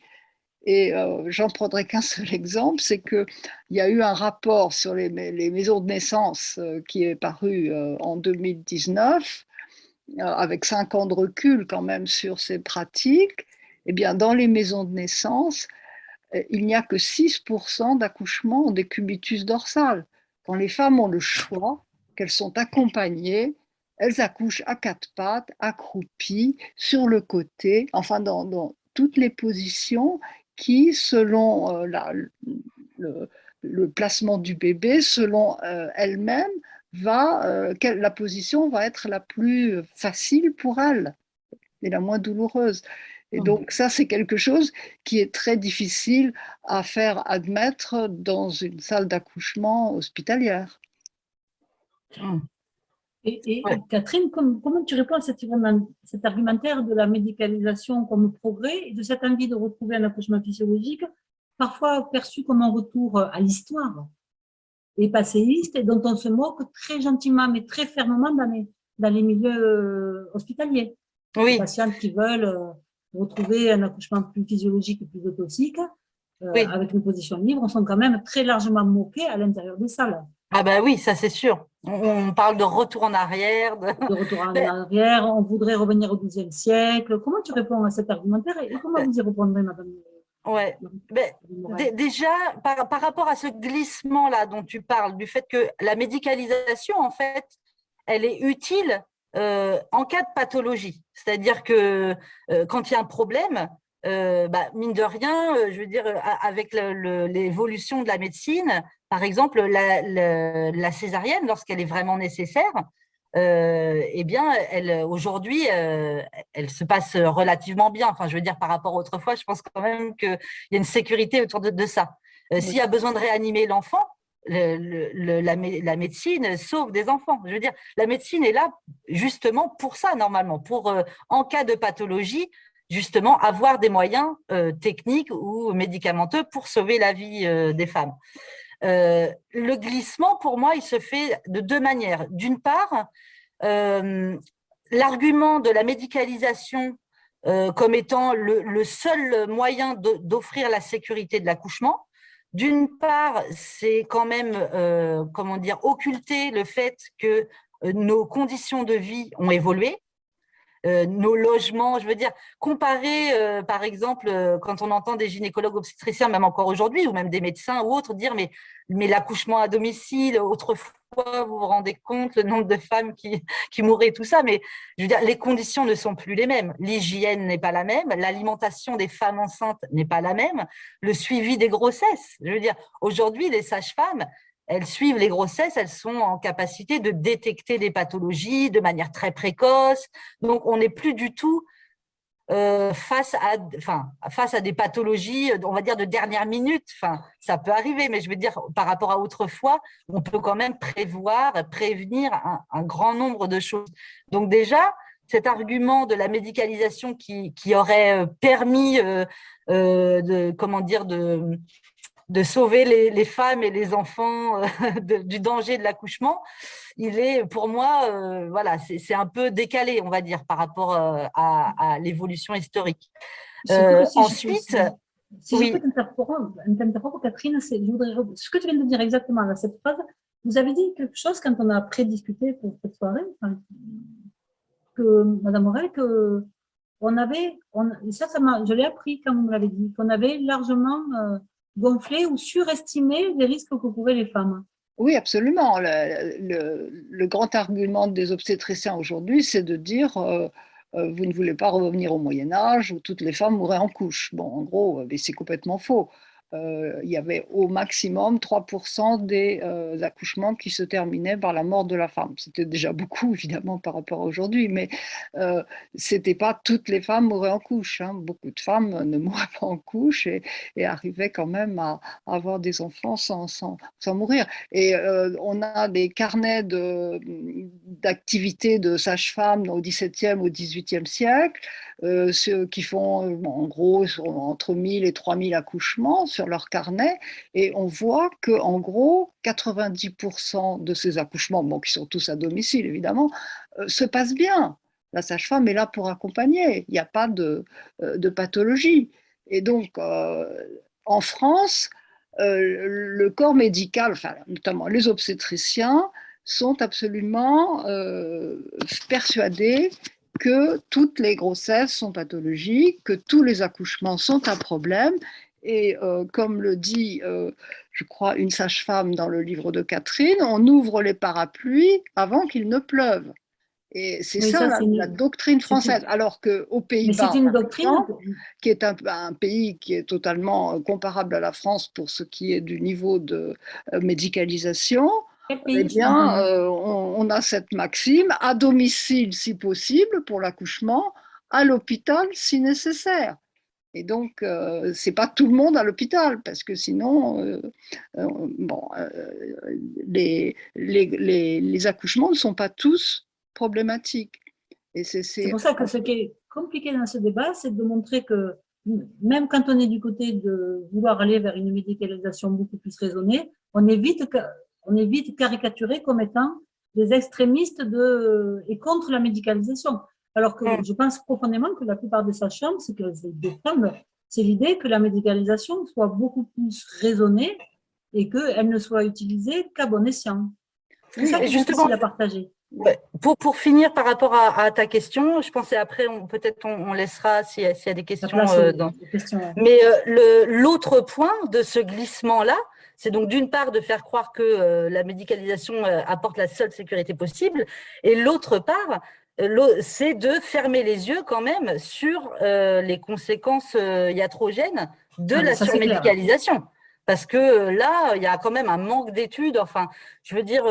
D: Et euh, j'en prendrai qu'un seul exemple, c'est qu'il y a eu un rapport sur les, maisons de naissance euh, qui est paru en 2019, euh, avec cinq ans de recul quand même sur ces pratiques. Eh bien, dans les maisons de naissance, il n'y a que 6% d'accouchements en décubitus dorsal. Quand les femmes ont le choix, qu'elles sont accompagnées, elles accouchent à quatre pattes, accroupies, sur le côté, enfin dans, toutes les positions qui, selon euh, le, placement du bébé, selon euh, elle-même, va, euh, la position va être la plus facile pour elle et la moins douloureuse. Et donc ça, c'est quelque chose qui est très difficile à faire admettre dans une salle d'accouchement hospitalière.
B: Mmh. Et, et ouais. Catherine, comme, comment tu réponds à cet, cet, argumentaire de la médicalisation comme progrès et de cette envie de retrouver un accouchement physiologique, parfois perçu comme un retour à l'histoire et passéiste, et dont on se moque très gentiment mais très fermement dans les, dans les milieux hospitaliers?
C: Oui.
B: Les patients qui veulent retrouver un accouchement plus physiologique et plus autosique, euh, oui. avec une position libre, sont quand même très largement moqués à l'intérieur des salles.
C: Ah ben oui, ça c'est sûr. On parle de retour en arrière. De,
B: de retour en [laughs] arrière, on voudrait revenir au XIIe siècle. Comment tu réponds à cet argumentaire et comment vous y répondrez, madame
C: Ouais. Mais, déjà, par, par, rapport à ce glissement-là dont tu parles, du fait que la médicalisation, en fait, elle est utile euh, en cas de pathologie. C'est-à-dire que euh, quand il y a un problème, euh, bah, mine de rien, je veux dire, avec l'évolution de la médecine, par exemple, la, la, la césarienne, lorsqu'elle est vraiment nécessaire, eh bien, elle aujourd'hui, elle se passe relativement bien. Enfin, je veux dire, par rapport à autrefois, je pense quand même qu'il y a une sécurité autour de, de ça. S'il y a besoin de réanimer l'enfant, la, médecine sauve des enfants. Je veux la médecine est là justement pour ça, normalement, pour, euh, en cas de pathologie, justement, avoir des moyens euh, techniques ou médicamenteux pour sauver la vie euh, des femmes. Le glissement, pour moi, il se fait de deux manières. D'une part, l'argument de la médicalisation comme étant le seul moyen d'offrir la sécurité de l'accouchement. D'une part, c'est quand même, euh, comment dire, occulter le fait que nos conditions de vie ont évolué. Euh, nos logements, je veux dire, comparer, euh, par exemple, euh, quand on entend des gynécologues obstétriciens, même encore aujourd'hui, ou même des médecins ou autres, dire mais, mais l'accouchement à domicile, autrefois, vous vous rendez compte le nombre de femmes qui, [laughs] qui mouraient, tout ça, mais je veux dire, les conditions ne sont plus les mêmes. L'hygiène n'est pas la même, l'alimentation des femmes enceintes n'est pas la même, le suivi des grossesses. Je veux dire, aujourd'hui, les sages-femmes, elles suivent les grossesses, elles sont en capacité de détecter des pathologies de manière très précoce. Donc, on n'est plus du tout euh, face, à, enfin, face à des pathologies, on va dire, de dernière minute. Enfin, ça peut arriver, mais je veux dire, par rapport à autrefois, on peut quand même prévoir, prévenir un, grand nombre de choses. Donc déjà, cet argument de la médicalisation qui, qui aurait permis euh, euh, de, comment dire, de de sauver les, les, femmes et les enfants euh, [laughs] de, du danger de l'accouchement, il est pour moi, euh, voilà, c'est un peu décalé, on va dire, par rapport euh, à, à l'évolution historique.
B: Si ensuite, si oui. je peux t'interrompre, Catherine, je voudrais, ce que tu viens de dire exactement dans cette phrase, vous avez dit quelque chose quand on a prédiscuté pour cette soirée, enfin, que Madame Morel, que on avait, on, ça, ça je l'ai appris quand vous me l'avez dit, qu'on avait largement gonfler ou surestimer les risques que couraient les femmes.
D: Oui, absolument. Le, grand argument des obstétriciens aujourd'hui, c'est de dire euh, euh, vous ne voulez pas revenir au Moyen Âge où toutes les femmes mouraient en couche. Bon, en gros, c'est complètement faux. Euh, il y avait au maximum 3% des euh, accouchements qui se terminaient par la mort de la femme. C'était déjà beaucoup, évidemment, par rapport à aujourd'hui, mais euh, ce n'était pas toutes les femmes mouraient en couche. Hein. Beaucoup de femmes ne mouraient pas en couche et, arrivaient quand même à, avoir des enfants sans, mourir. Et on a des carnets d'activités de, sage-femme au XVIIe, au XVIIIe siècle, ceux qui font en gros entre 1000 et 3000 accouchements sur leur carnet et on voit que en gros 90% de ces accouchements, bon, qui sont tous à domicile évidemment, euh, se passent bien. La sage-femme est là pour accompagner, il n'y a pas de, euh, de, pathologie. Et donc, euh, en France, le corps médical, enfin, notamment les obstétriciens, sont absolument persuadés que toutes les grossesses sont pathologiques, que tous les accouchements sont un problème et euh, comme le dit, euh, je crois, une sage-femme dans le livre de Catherine, on ouvre les parapluies avant qu'il ne pleuve. Et c'est ça, la, doctrine française. Alors qu'au Pays-Bas, qui est un, pays qui est totalement euh, comparable à la France pour ce qui est du niveau de médicalisation, eh bien, on, a cette maxime, à domicile si possible pour l'accouchement, à l'hôpital si nécessaire. Et donc, euh, ce n'est pas tout le monde à l'hôpital, parce que sinon, euh, euh, bon, les, les, accouchements ne sont pas tous problématiques.
B: C'est pour ça que ce qui est compliqué dans ce débat, c'est de montrer que même quand on est du côté de vouloir aller vers une médicalisation beaucoup plus raisonnée, on est vite, on est vite caricaturé comme étant des extrémistes et contre la médicalisation. Alors que je pense profondément que la plupart des sages-femmes, c'est que des femmes, c'est l'idée que la médicalisation soit beaucoup plus raisonnée et qu'elle ne soit utilisée qu'à bon escient. C'est ça que justement à partager.
C: Pour, pour finir par rapport à, ta question, je pensais après, peut-être on, laissera s'il y, a des questions. Euh, dans... Mais euh, l'autre point de ce glissement-là, c'est donc d'une part de faire croire que euh, la médicalisation apporte la seule sécurité possible, et l'autre part c'est de fermer les yeux quand même sur euh, les conséquences euh, iatrogènes de ah, la surmédicalisation. Parce que euh, là, il y a quand même un manque d'études. Enfin, je veux dire,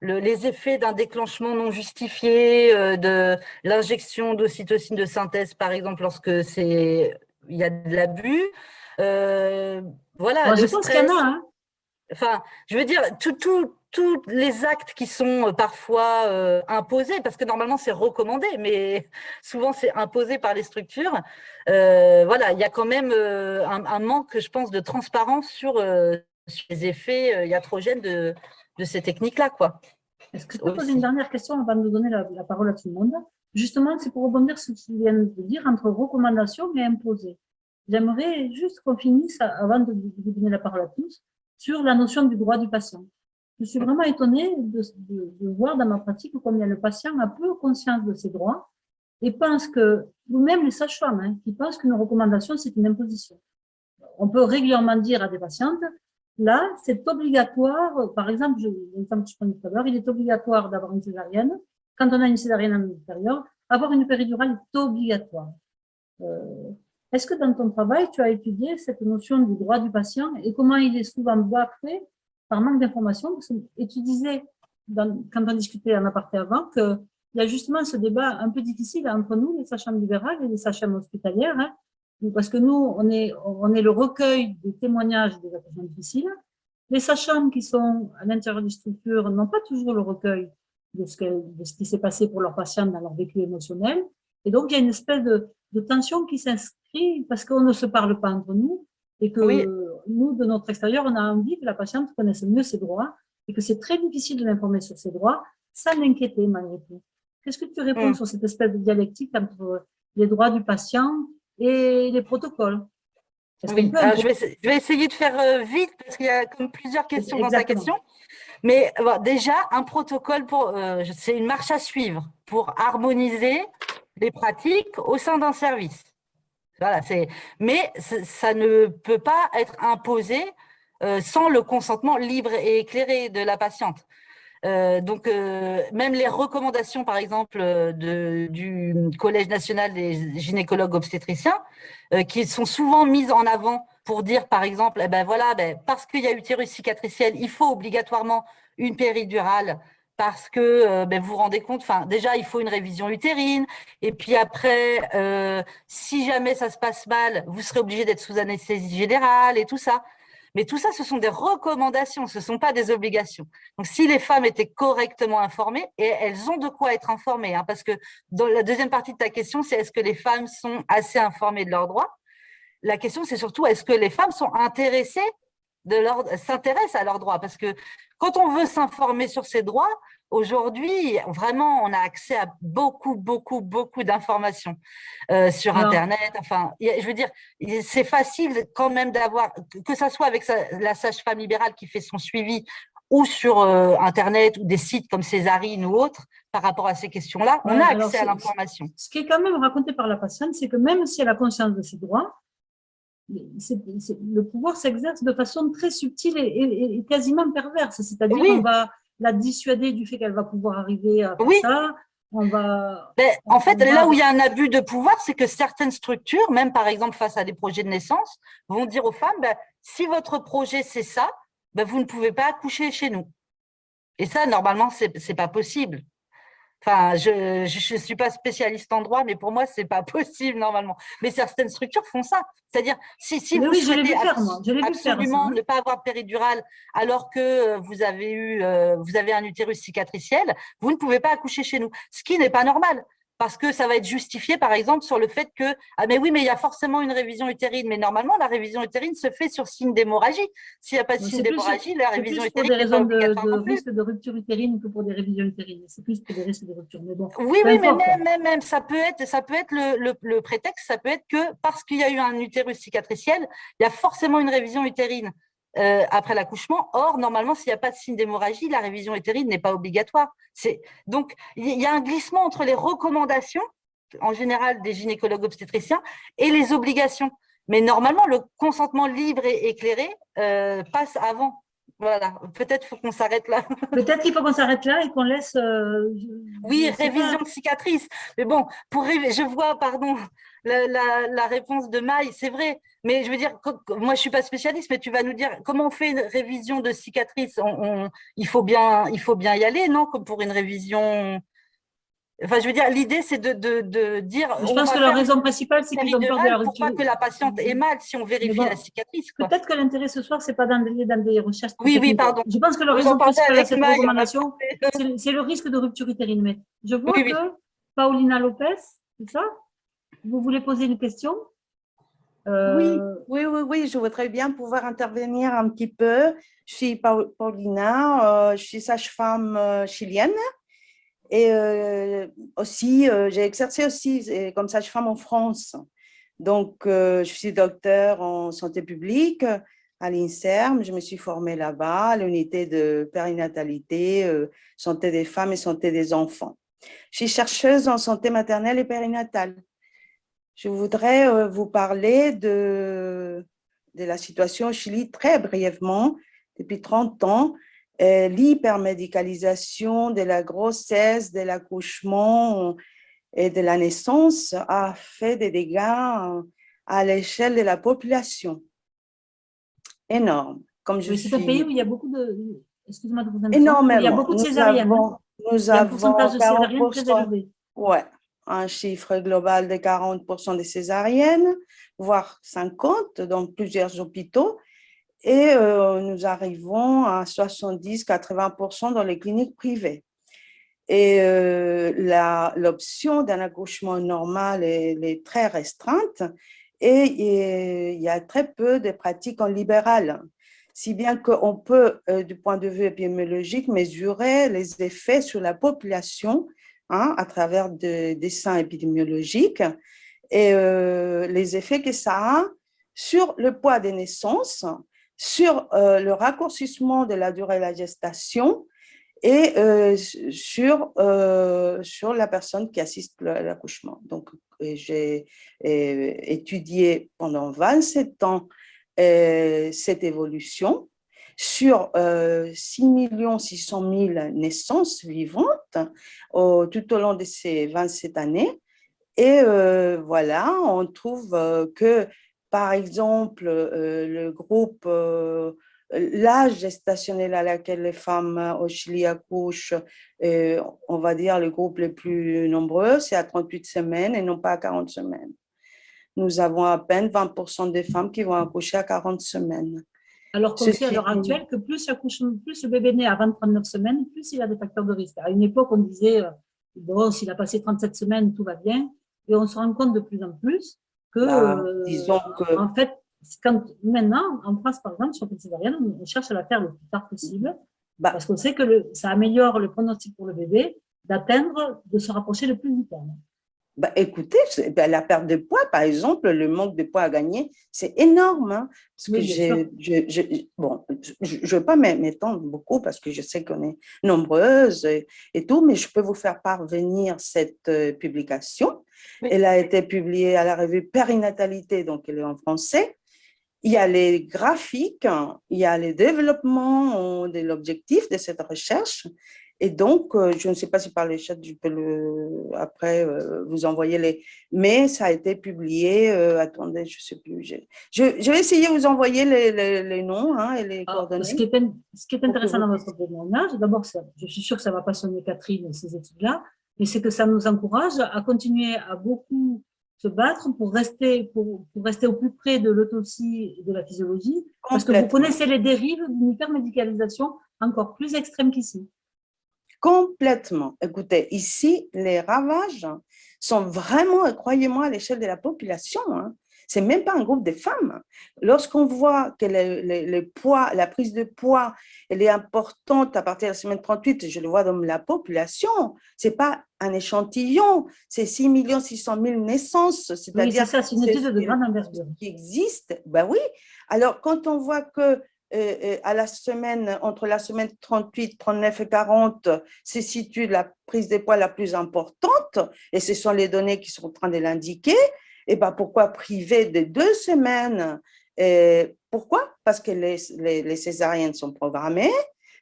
C: les effets d'un déclenchement non justifié, de l'injection d'ocytocine de synthèse, par exemple, lorsque il y a de l'abus. voilà,
B: je pense qu'il y en a. Hein.
C: Enfin, je veux dire, tout, tout, tous les actes qui sont euh, parfois euh, imposés, parce que normalement c'est recommandé, mais [laughs] souvent c'est imposé par les structures, euh, voilà, il y a quand même un, manque, je pense, de transparence sur, les effets iatrogènes de, ces techniques-là.
B: Est-ce que je peux poser une dernière question avant de donner la, parole à tout le monde? Justement, c'est pour rebondir sur ce que tu viens de dire entre recommandation et imposé. J'aimerais juste qu'on finisse, avant de vous donner la parole à tous, sur la notion du droit du patient je suis vraiment étonnée de, voir dans ma pratique combien le patient a peu conscience de ses droits et pense que, ou même les sages-femmes, hein, qui pensent qu'une recommandation, c'est une imposition. On peut régulièrement dire à des patientes, là, c'est obligatoire, par exemple, je, l'exemple que je prenais tout à l'heure, il est obligatoire d'avoir une césarienne. Quand on a une césarienne en intérieur, avoir une péridurale est obligatoire. Euh, Est-ce que dans ton travail, tu as étudié cette notion du droit du patient et comment il est souvent bafoué par manque d'informations. Et tu disais, quand on discutait en aparté avant, qu'il y a justement ce débat un peu difficile entre nous, les sages-femmes libérales et les sages-femmes hospitalières, hein, parce que nous, on est, on est le recueil des témoignages des accouchements difficiles. Les sages-femmes qui sont à l'intérieur des structures n'ont pas toujours le recueil de ce, de ce qui s'est passé pour leurs patients dans leur vécu émotionnel. Et donc, il y a une espèce de, de tension qui s'inscrit parce qu'on ne se parle pas entre nous et que nous, de notre extérieur, on a envie que la patiente connaisse mieux ses droits et que c'est très difficile de l'informer sur ses droits sans l'inquiéter malgré tout. Qu'est-ce que tu réponds mm. sur cette espèce de dialectique entre les droits du patient et les protocoles?
C: Oui. je, vais, essayer de faire euh, vite parce qu'il y a comme plusieurs questions dans ta question. Mais déjà, un protocole, pour, euh, c'est une marche à suivre pour harmoniser les pratiques au sein d'un service. Voilà, mais ça ne peut pas être imposé euh, sans le consentement libre et éclairé de la patiente. Euh, donc, euh, même les recommandations, par exemple, de, du Collège national des gynécologues obstétriciens, qui sont souvent mises en avant pour dire, par exemple, eh ben voilà, ben, parce qu'il y a utérus cicatriciel, il faut obligatoirement une péridurale parce que euh, ben, vous vous rendez compte, enfin déjà il faut une révision utérine, et puis après, euh, si jamais ça se passe mal, vous serez obligé d'être sous anesthésie générale et tout ça. Mais tout ça, ce sont des recommandations, ce ne sont pas des obligations. Donc, si les femmes étaient correctement informées, et elles ont de quoi être informées, hein, parce que dans la deuxième partie de ta question, c'est est-ce que les femmes sont assez informées de leurs droits? La question, c'est surtout est-ce que les femmes sont intéressées s'intéressent à leurs droits. Parce que quand on veut s'informer sur ses droits, aujourd'hui, vraiment, on a accès à beaucoup, beaucoup, beaucoup d'informations euh, sur Internet. Enfin, je veux dire, c'est facile quand même d'avoir, que ce soit avec la sage-femme libérale qui fait son suivi ou sur euh, Internet ou des sites comme Césarine ou autres, par rapport à ces questions-là, on a accès à l'information.
B: Ce qui est quand même raconté par la patiente, c'est que même si elle a conscience de ses droits, le pouvoir s'exerce de façon très subtile et, quasiment perverse. C'est-à-dire qu'on va la dissuader du fait qu'elle va pouvoir arriver à faire ça. On va,
C: ben, en fait, là où il y a un abus de pouvoir, c'est que certaines structures, même par exemple face à des projets de naissance, vont dire aux femmes, ben, si votre projet c'est ça, ben, vous ne pouvez pas accoucher chez nous. Et ça, normalement, ce n'est pas possible. Enfin, je ne suis pas spécialiste en droit, mais pour moi, ce n'est pas [laughs] possible normalement. Mais certaines structures font ça. C'est-à-dire, si, si vous souhaitez absolument ne pas avoir péridurale alors que vous avez, eu, euh, vous avez un utérus cicatriciel, vous ne pouvez pas accoucher chez nous, ce qui n'est pas normal parce que ça va être justifié, par exemple, sur le fait que, ah mais oui, mais il y a forcément une révision utérine, mais normalement, la révision utérine se fait sur signe d'hémorragie. S'il n'y a pas de signe d'hémorragie, la révision utérine
B: n'est pas obligatoire de, de risque de rupture utérine que pour des révisions utérines. C'est plus pour des risques de rupture.
C: Mais bon, oui, oui, mais même, même, ça peut être, ça peut être le, le prétexte, ça peut être que parce qu'il y a eu un utérus cicatriciel, il y a forcément une révision utérine. Euh, après l'accouchement. Or, normalement, s'il n'y a pas de signe d'hémorragie, la révision utérine n'est pas obligatoire. Donc, il y a un glissement entre les recommandations, en général des gynécologues obstétriciens, et les obligations. Mais normalement, le consentement libre et éclairé euh, passe avant. Voilà, peut-être faut qu'on s'arrête là. [laughs]
B: Peut-être qu'il faut qu'on s'arrête là et qu'on laisse… Euh,
C: oui, révision de cicatrice. Mais bon, pour je vois, pardon, la, réponse de Maï, c'est vrai. Mais je veux dire, moi, je suis pas spécialiste, mais tu vas nous dire comment on fait une révision de cicatrice? Il, faut bien, il faut bien y aller, non? Comme pour une révision… Enfin, je veux dire, l'idée, c'est de, de, dire…
B: Je pense que la raison principale, c'est qu'ils ont peur de la
C: Pour pas que la patiente ait mal si on vérifie la cicatrice.
B: Peut-être que l'intérêt ce soir, c'est pas d'enlever dans des recherches.
C: Oui, oui, pardon.
B: Je pense que la raison principale de cette recommandation, [laughs] c'est le risque de rupture utérine. Mais je vois que Paulina Lopez, c'est ça? Vous voulez poser une question?
E: Euh, oui, oui, oui, je voudrais bien pouvoir intervenir un petit peu. Je suis Paulina, euh, je suis sage-femme euh, chilienne et aussi, j'ai exercé aussi comme sage-femme en France. Donc, je suis docteur en santé publique à l'INSERM. Je me suis formée là-bas, à l'unité de périnatalité, santé des femmes et santé des enfants. Je suis chercheuse en santé maternelle et périnatale je voudrais euh, vous parler de, la situation au Chili très brièvement. Depuis 30 ans, euh, l'hypermédicalisation de la grossesse, de l'accouchement et de la naissance a fait des dégâts à l'échelle de la population. Énorme.
B: Comme je C'est un pays où il y a beaucoup de...
E: Excuse-moi de vous Énormément.
B: Il y a beaucoup de césariennes.
E: Nous avons, nous avons un de césariennes très élevé. Ouais, un chiffre global de 40% des césariennes, voire 50% dans plusieurs hôpitaux. Et euh, nous arrivons à 70-80% dans les cliniques privées. Et euh, l'option d'un accouchement normal est, très restreinte et, il y a très peu de pratiques en libéral si bien qu'on peut, euh, du point de vue épidémiologique, mesurer les effets sur la population Hein, à travers des dessins épidémiologiques et euh, les effets que ça a sur le poids des naissances, sur euh, le raccourcissement de la durée de la gestation et euh, sur, sur la personne qui assiste à l'accouchement. Donc, j'ai étudié pendant 27 ans cette évolution sur 6 600 000 naissances vivantes tout au long de ces 27 années. Et voilà, on trouve que, par exemple, le groupe l'âge gestationnel à laquelle les femmes au Chili accouchent, on va dire le groupe le plus nombreux, c'est à 38 semaines et non pas à 40 semaines. Nous avons à peine 20% des femmes qui vont accoucher à 40 semaines.
B: Alors qu'on sait à l'heure actuelle que plus, plus, le bébé naît à 29 semaines, plus il a des facteurs de risque. À une époque, on disait, euh, bon, s'il a passé 37 semaines, tout va bien. Et on se rend compte de plus en plus que, bah, euh, disons que... en fait, quand, maintenant, en France, par exemple, sur césarienne, on cherche à la faire le plus tard possible, bah. parce qu'on sait que le, ça améliore le pronostic pour le bébé d'atteindre, de se rapprocher le plus du terme.
E: Bah, écoutez, ben, la perte de poids, par exemple, le manque de poids à gagner, c'est énorme. Hein, parce que je, je, bon, je ne veux pas m'étendre beaucoup parce que je sais qu'on est nombreuses et, tout, mais je peux vous faire parvenir cette euh, publication. Elle a été publiée à la revue Périnatalité, donc elle est en français il y a les graphiques, il y a les développements de l'objectif de cette recherche. Et donc, euh, je ne sais pas si par le chat, je peux le, après euh, vous envoyer les... Mais ça a été publié, euh, attendez, je ne sais plus. Je, vais essayer de vous envoyer les, noms hein, et les ah, coordonnées.
B: Ce qui est, ce qui est intéressant dans votre témoignage, d'abord, je suis sûre que ça va passionner Catherine, ces études-là, mais c'est que ça nous encourage à continuer à beaucoup se battre pour rester, pour, pour rester au plus près de l'autopsie et de la physiologie, parce que vous connaissez les dérives d'une hypermédicalisation encore plus extrême qu'ici.
E: Complètement. Écoutez, ici, les ravages sont vraiment, croyez-moi, à l'échelle de la population. Hein. C'est même pas un groupe de femmes. Lorsqu'on voit que le, poids, la prise de poids, elle est importante à partir de la semaine 38, je le vois dans la population, c'est pas un échantillon, c'est 6 600 000 naissances.
B: C'est-à-dire oui, ça, c'est une étude de grande envergure.
E: Qui existe, ben oui. Alors, quand on voit que à la semaine, entre la semaine 38, 39 et 40, se situe la prise de poids la plus importante, et ce sont les données qui sont en train de l'indiquer, et ben pourquoi priver de deux semaines? Et Pourquoi? Parce que les, les, césariennes sont programmées,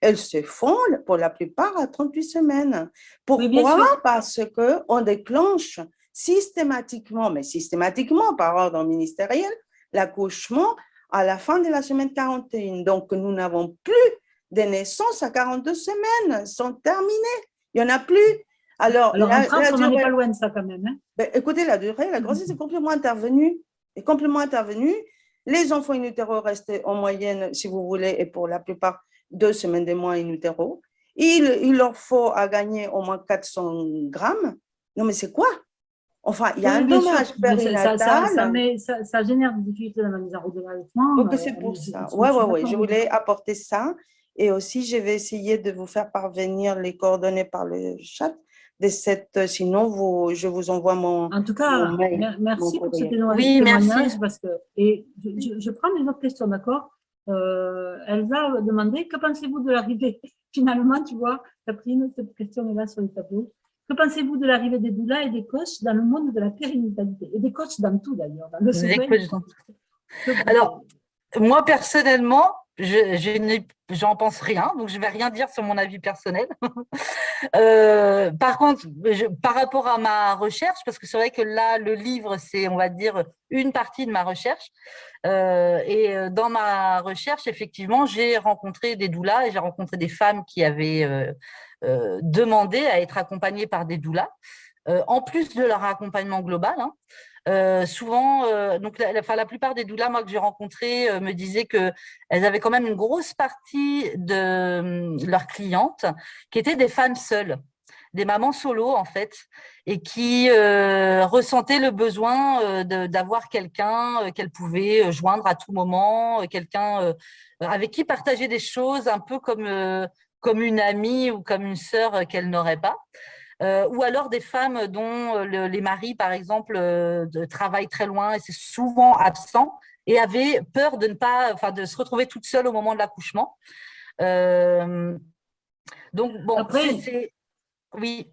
E: elles se font pour la plupart à 38 semaines. Pourquoi? Parce qu'on déclenche systématiquement, mais systématiquement par ordre ministériel, l'accouchement à la fin de la semaine 41. Donc, nous n'avons plus de naissances à 42 semaines, elles sont terminées. Il n'y en a plus.
B: Alors, en France, on n'est pas loin de ça quand même. Hein.
E: Ben, écoutez, la durée, la grossesse est complètement intervenue. Est complètement intervenue. Les enfants in utero restent en moyenne, si vous voulez, et pour la plupart, deux semaines de mois in utero. Il, il leur faut à gagner au moins 400 grammes. Non, mais c'est quoi? Enfin, il y a un dommage périnatal.
B: Ça, ça, ça, génère des difficultés dans la mise en route de l'allaitement.
E: Donc, c'est euh, pour ça. Oui, oui, oui. Je voulais apporter ça. Et aussi, je vais essayer de vous faire parvenir les coordonnées par le chat de cette, sinon vous, je vous envoie mon
B: En tout cas, merci pour ce témoignage. Parce que, et je, prends une autre question, d'accord? Euh, Elsa a demandé, que pensez-vous de l'arrivée [laughs] Finalement, tu vois, Catherine, cette question est là sur le tableau. Que pensez-vous de l'arrivée des doulas et des coachs dans le monde de la périnatalité Et des coachs dans tout d'ailleurs, dans
C: le Alors, moi personnellement, je, j'en pense rien, donc je vais rien dire sur mon avis personnel. [laughs] Euh, par contre, par rapport à ma recherche, parce que c'est vrai que là, le livre, c'est, on va dire, une partie de ma recherche. Euh, et euh, dans ma recherche, effectivement, j'ai rencontré des doulas et j'ai rencontré des femmes qui avaient demandé à être accompagnées par des doulas, en plus de leur accompagnement global. Hein. Euh, souvent, euh, donc la, la, plupart des doulas moi, que j'ai rencontrées euh, me disaient qu'elles avaient quand même une grosse partie de hum, leurs clientes qui étaient des femmes seules, des mamans solo en fait, et qui ressentaient le besoin d'avoir quelqu'un qu'elles pouvaient joindre à tout moment, quelqu'un avec qui partager des choses un peu comme, comme une amie ou comme une sœur qu'elles n'auraient pas. Euh, ou alors des femmes dont euh, les maris, par exemple, euh, travaillent très loin et c'est souvent absent et avaient peur de ne pas, enfin, de se retrouver toute seule au moment de l'accouchement. donc, bon, c'est… Oui.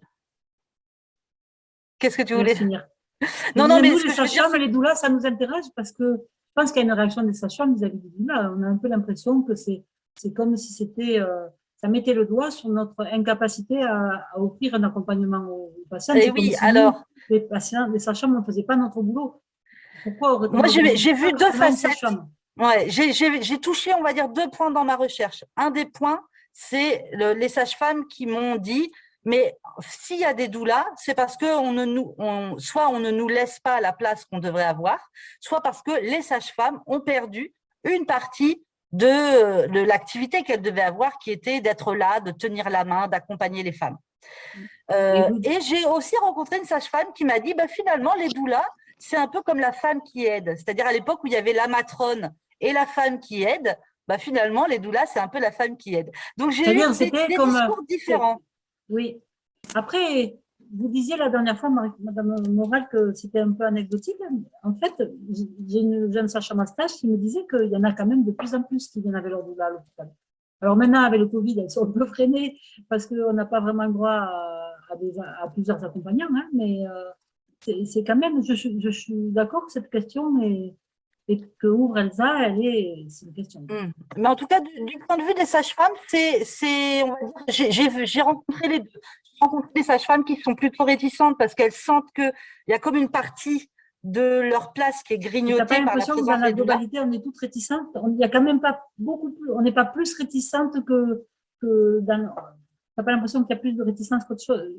C: Qu'est-ce que tu voulais
B: finir [laughs] Non, non, mais nous, les sages-femmes les doulas, ça nous intéresse parce que je pense qu'il y a une réaction des sages-femmes vis-à-vis des doulas. On a un peu l'impression que c'est c'est comme si c'était, euh, ça mettait le doigt sur notre incapacité à, offrir un accompagnement aux patients.
C: Et eh oui, alors.
B: les patients, les sages-femmes ne faisaient pas notre boulot.
C: Pourquoi Moi, j'ai vu deux facettes. Ouais, j'ai touché, on va dire, deux points dans ma recherche. Un des points, c'est les sages-femmes qui m'ont dit mais s'il y a des doulas, c'est parce que on ne nous, soit on ne nous laisse pas la place qu'on devrait avoir, soit parce que les sages-femmes ont perdu une partie de, de l'activité qu'elles devaient avoir, qui était d'être là, de tenir la main, d'accompagner les femmes. Euh, et j'ai aussi rencontré une sage-femme qui m'a dit, bah, finalement, les doulas, c'est un peu comme la femme qui aide. C'est-à-dire à, l'époque où il y avait la matrone et la femme qui aide, bah, finalement, les doulas, c'est un peu la femme qui aide. Donc, j'ai eu des, des discours différents.
B: Oui. Après, vous disiez la dernière fois, Madame Moral, que c'était un peu anecdotique. En fait, j'ai une jeune Sacha Mastage qui me disait qu'il y en a quand même de plus en plus qui viennent avec leur doula à l'hôpital. Alors maintenant, avec le Covid, elles sont un peu freinées parce qu'on n'a pas vraiment le droit à, plusieurs accompagnants, hein, mais euh, c'est quand même, je, suis d'accord que cette question est, et que ouvre Elsa, elle est, c'est une question.
C: Hmm. Mais en tout cas, du, point de vue des sages-femmes, j'ai rencontré les deux. Rencontré des sages-femmes qui sont plutôt réticentes parce qu'elles sentent qu'il y a comme une partie de leur place qui est grignotée
B: par l'impression que dans la globalité, on est toutes réticentes. N'y a quand même pas beaucoup plus, on n'est pas plus réticentes que, que dans, n'as pas l'impression qu'il y a plus de réticence qu'autre chose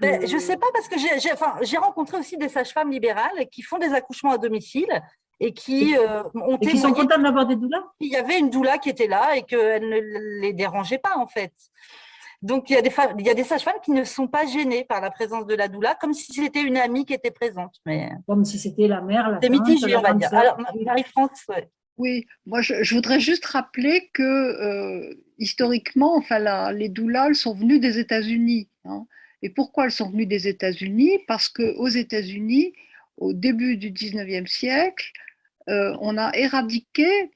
C: ben, Je ne sais pas, parce que j'ai enfin, rencontré aussi des sages-femmes libérales qui font des accouchements à domicile et qui euh, ont
B: et qui sont contents d'avoir des doulas
C: Il y avait une doula qui était là et qu'elle ne les dérangeait pas, en fait. Donc, il y a des, il y a des sages-femmes qui ne sont pas gênées par la présence de la doula, comme si c'était une amie qui était présente. Mais...
B: Comme si c'était la mère, la
C: C'est mitigé, on va dire. Alors, Marie-France,
D: Oui, moi je, voudrais juste rappeler que euh, historiquement, enfin, les doulas elles sont venues des États-Unis. Hein. Et pourquoi elles sont venues des États-Unis? Parce qu'aux États-Unis, au début du 19e siècle, euh, on a éradiqué,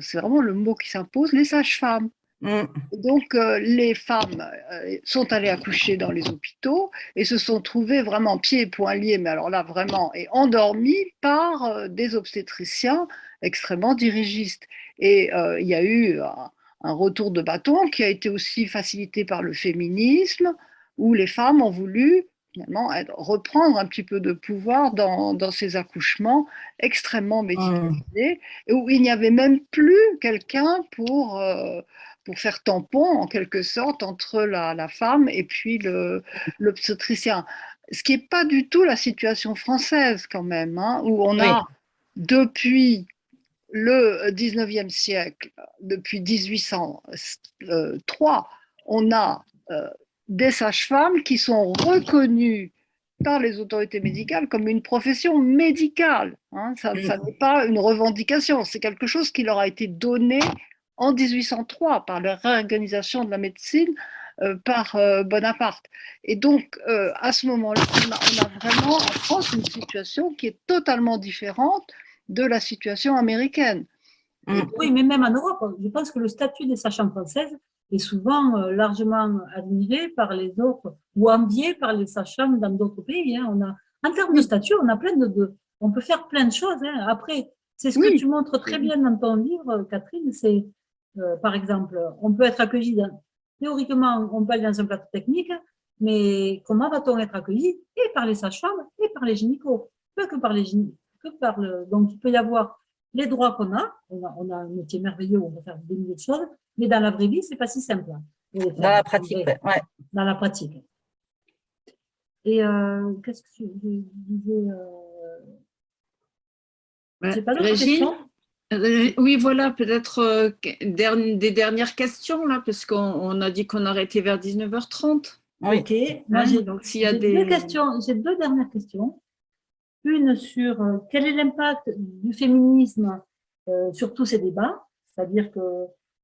D: c'est vraiment le mot qui s'impose, les sages-femmes. Mm. Donc, euh, les femmes euh, sont allées accoucher dans les hôpitaux et se sont trouvées vraiment pieds et poings liés, mais alors là, vraiment, et endormies par des obstétriciens extrêmement dirigistes. Et il y a eu un, un, retour de bâton qui a été aussi facilité par le féminisme, où les femmes ont voulu finalement reprendre un petit peu de pouvoir dans, dans ces accouchements extrêmement médicalisés, et où il n'y avait même plus quelqu'un pour, euh, pour faire tampon, en quelque sorte, entre la, la femme et puis l'obstétricien. Ce qui n'est pas du tout la situation française, quand même, hein, où on a, depuis le 19e siècle, depuis 1803, on a euh, des sages-femmes qui sont reconnues par les autorités médicales comme une profession médicale. Hein. Ça, n'est pas une revendication, c'est quelque chose qui leur a été donné en 1803 par la réorganisation de la médecine euh, par euh, Bonaparte. Et donc, euh, à ce moment-là, on, a, vraiment en France une situation qui est totalement différente de la situation américaine.
B: Oui, mais même en Europe, je pense que le statut des sages-femmes françaises est souvent euh, largement admiré par les autres ou envié par les sages-femmes dans d'autres pays. Hein. On a, en termes de statut, on a plein de, on peut faire plein de choses. Hein. Après, c'est ce que tu montres très bien dans ton livre, Catherine. C'est, euh, par exemple, on peut être accueilli dans, théoriquement, on peut aller dans un plateau technique, mais comment va-t-on être accueilli? Et par les sages-femmes et par les gynécos, pas que par les gynécos, que par le, donc il peut y avoir les droits qu'on a, on a, on a un métier merveilleux on peut faire des milliers de choses, mais dans la vraie vie, ce n'est pas si simple. Hein.
C: Dans la pratique, ouais.
B: Dans la pratique. Et euh, qu'est-ce que je disais
A: euh... pas question euh, oui, voilà, peut-être euh, des dernières questions, là, parce qu'on a dit qu'on arrêtait vers 19h30.
B: Ok. Moi, donc, s'il y a des... Deux questions, j'ai deux dernières questions. Une sur quel est l'impact du féminisme sur tous ces débats, c'est-à-dire que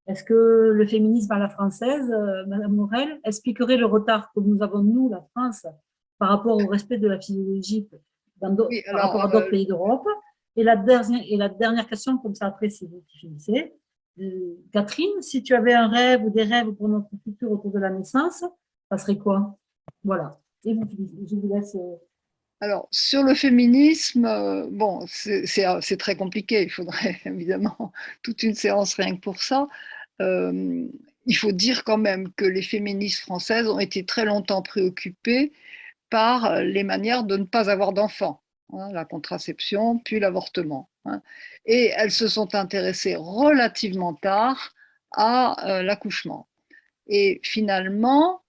B: est-ce que le féminisme à la française, euh, Madame Morel, expliquerait le retard que nous avons, nous, la France, par rapport au respect de la physiologie dans par rapport à d'autres euh, pays d'Europe? Et, la dernière, question, comme ça après, c'est vous qui finissez. Euh, Catherine, si tu avais un rêve ou des rêves pour notre futur autour de la naissance, ça serait quoi? Voilà. Et vous, je vous laisse
D: alors, sur le féminisme, euh, bon, c'est très compliqué, il faudrait [laughs] évidemment toute une séance rien que pour ça. il faut dire quand même que les féministes françaises ont été très longtemps préoccupées par les manières de ne pas avoir d'enfants, hein, la contraception, puis l'avortement. Hein. Et elles se sont intéressées relativement tard à l'accouchement. Et finalement,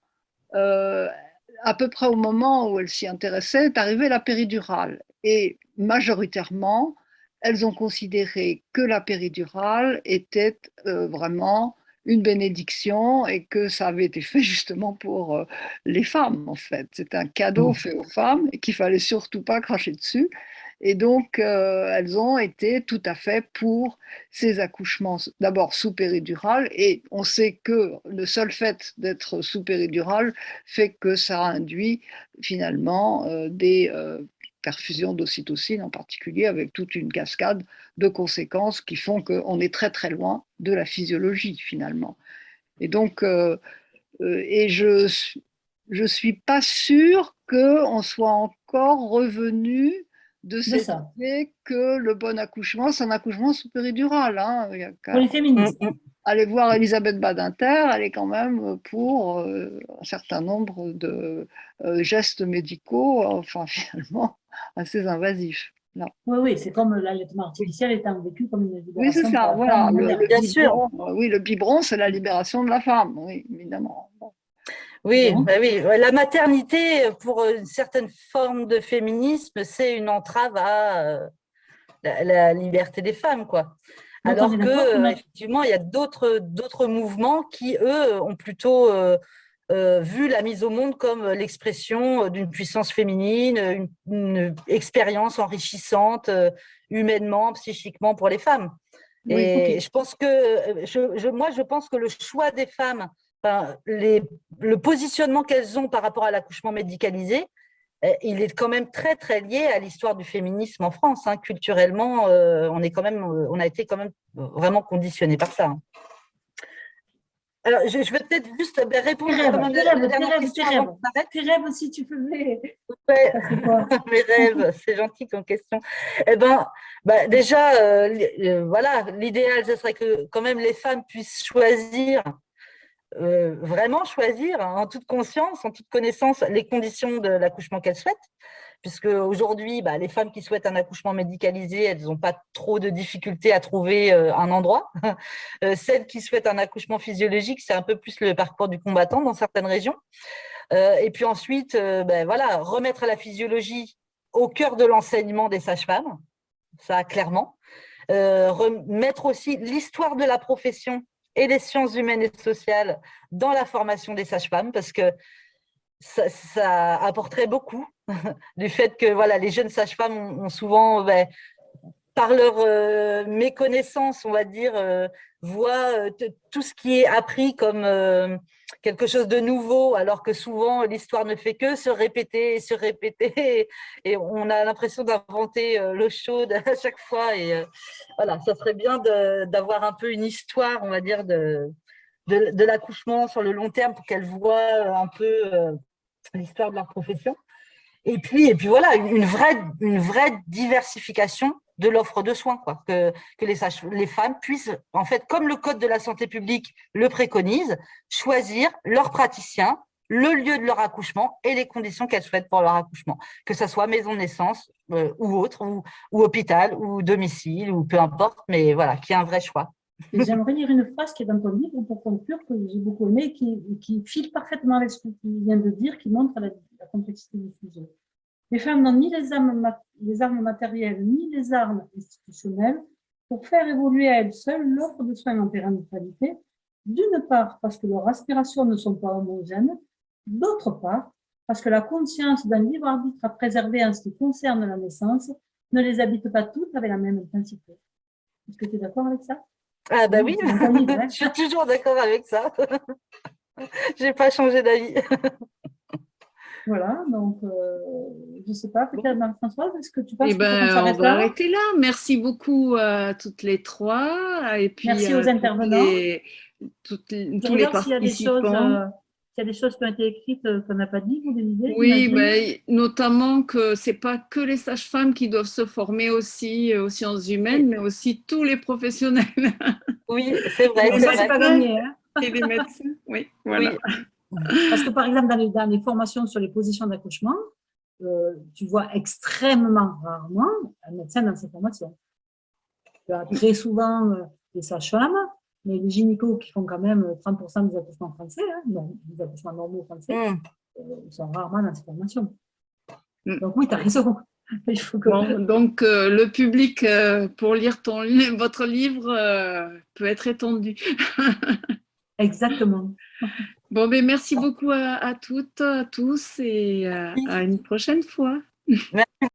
D: à peu près au moment où elles s'y intéressaient, est arrivée la péridurale. Et majoritairement, elles ont considéré que la péridurale était euh, vraiment une bénédiction et que ça avait été fait [laughs] justement pour euh, les femmes en fait. C'est un cadeau mmh. fait aux femmes et qu'il fallait surtout pas cracher dessus. Et donc, euh, elles ont été tout à fait pour ces accouchements, d'abord sous péridurale, et on sait que le seul fait d'être sous péridurale fait que ça induit finalement des perfusion d'ocytocine en particulier, avec toute une cascade de conséquences qui font qu'on est très très loin de la physiologie finalement. Et donc, euh, euh, et je je suis pas sûre qu'on soit encore revenu de cette idée que le bon accouchement, c'est un accouchement sous péridurale. Hein.
B: Pour les féministes. Mm, mm.
D: Allez voir Elisabeth Badinter, elle est quand même pour euh, un certain nombre de gestes médicaux, enfin [laughs] finalement, assez invasif.
B: Oui, oui, c'est comme l'allaitement artificiel étant vécu comme une libération.
D: Oui, c'est ça, voilà. Le, Bien sûr. Oui, le biberon, c'est la libération de la femme, oui, évidemment.
C: Oui, bah oui, la maternité, pour une certaine forme de féminisme, c'est une entrave à euh, la, liberté des femmes, quoi. Alors que, effectivement, il y a d'autres mouvements qui, eux, ont plutôt euh, euh, vu la mise au monde comme l'expression euh, d'une puissance féminine, une, expérience enrichissante euh, humainement, psychiquement pour les femmes. et je pense que, je, moi, je pense que le choix des femmes, les, le positionnement qu'elles ont par rapport à l'accouchement médicalisé, il est quand même très très lié à l'histoire du féminisme en France. Hein. Culturellement, on est quand même, on a été quand même vraiment conditionné par ça. Hein. Alors, je, vais peut-être juste ben, répondre à
B: la, dernière question. Tes rêves, aussi, tu peux
C: Ouais, [laughs] mes rêves, c'est gentil comme question. Eh ben, ben déjà, euh, euh, voilà, l'idéal, ce serait que quand même les femmes puissent choisir, euh, vraiment choisir, hein, en toute conscience, en toute connaissance, les conditions de l'accouchement qu'elles souhaitent puisque aujourd'hui, bah, les femmes qui souhaitent un accouchement médicalisé, elles n'ont pas trop de difficultés à trouver euh, un endroit. [laughs] Euh, celles qui souhaitent un accouchement physiologique, c'est un peu plus le parcours du combattant dans certaines régions. Euh, et puis ensuite, ben, voilà, remettre la physiologie au cœur de l'enseignement des sages-femmes, ça clairement. remettre aussi l'histoire de la profession et des sciences humaines et sociales dans la formation des sages-femmes, parce que ça, apporterait beaucoup [laughs] du fait que voilà, les jeunes sages-femmes ont, souvent, ben, par leur euh, méconnaissance, on va dire, euh, voient euh, tout ce qui est appris comme quelque chose de nouveau, alors que souvent l'histoire ne fait que se répéter et se répéter, [laughs] et on a l'impression d'inventer l'eau chaude [laughs] à chaque fois. Et voilà, ça serait bien d'avoir un peu une histoire, on va dire, de, de, l'accouchement sur le long terme pour qu'elles voient un peu l'histoire de leur profession. Et puis, et voilà, une vraie, diversification de l'offre de soins, quoi, que, que les, les femmes puissent, en fait, comme le Code de la santé publique le préconise, choisir leur praticien, le lieu de leur accouchement et les conditions qu'elles souhaitent pour leur accouchement, que ce soit maison de naissance euh, ou autre, ou, ou, hôpital, ou domicile, ou peu importe, mais voilà, qu'il y ait un vrai choix.
B: J'aimerais lire une phrase qui est dans ton livre pour conclure, que j'ai beaucoup aimé, qui, qui file parfaitement avec ce que tu viens de dire, qui montre la, complexité du sujet. Les femmes n'ont ni les armes, les armes matérielles, ni les armes institutionnelles pour faire évoluer à elles seules l'offre de soins en pérennialité, d'une part parce que leurs aspirations ne sont pas homogènes, d'autre part parce que la conscience d'un libre arbitre à préserver en ce qui concerne la naissance ne les habite pas toutes avec la même intensité. Est-ce que tu es d'accord avec ça?
C: Ah bah oui, [laughs] je suis toujours d'accord avec ça. [laughs] Je n'ai pas changé d'avis. [laughs]
B: Voilà, donc euh, je ne sais pas, peut-être Marie-Françoise, est-ce que tu penses
A: eh ben, on va arrêter là. Merci beaucoup à toutes les trois. Et puis,
B: Merci aux intervenants.
A: tous les participants.
B: il y a des choses qui ont été écrites qu'on n'a pas dit, vous des idées
A: Oui, mais notamment que ce n'est pas que les sages-femmes qui doivent se former aussi aux sciences humaines, mais aussi tous les professionnels. [laughs]
C: Oui, c'est vrai.
B: ça, c'est pas gagné. Hein [laughs]
A: Et les médecins, oui, voilà.
B: Parce que par exemple, dans les, dans les formations sur les positions d'accouchement, euh, tu vois extrêmement rarement un médecin dans ces formations. Tu as très souvent euh, des sages-femmes, mais les gynécos qui font quand même 30% des accouchements français, hein, non, des accouchements normaux français, mmh. euh, sont rarement dans ces formations. Mmh. Donc oui, tu as raison. [laughs]
A: Il faut que... donc euh, le public euh, pour lire ton, votre livre peut être étendu. [laughs]
B: Exactement.
A: Bon, mais ben, merci beaucoup à, à, toutes, à tous et à une prochaine fois.
C: Merci.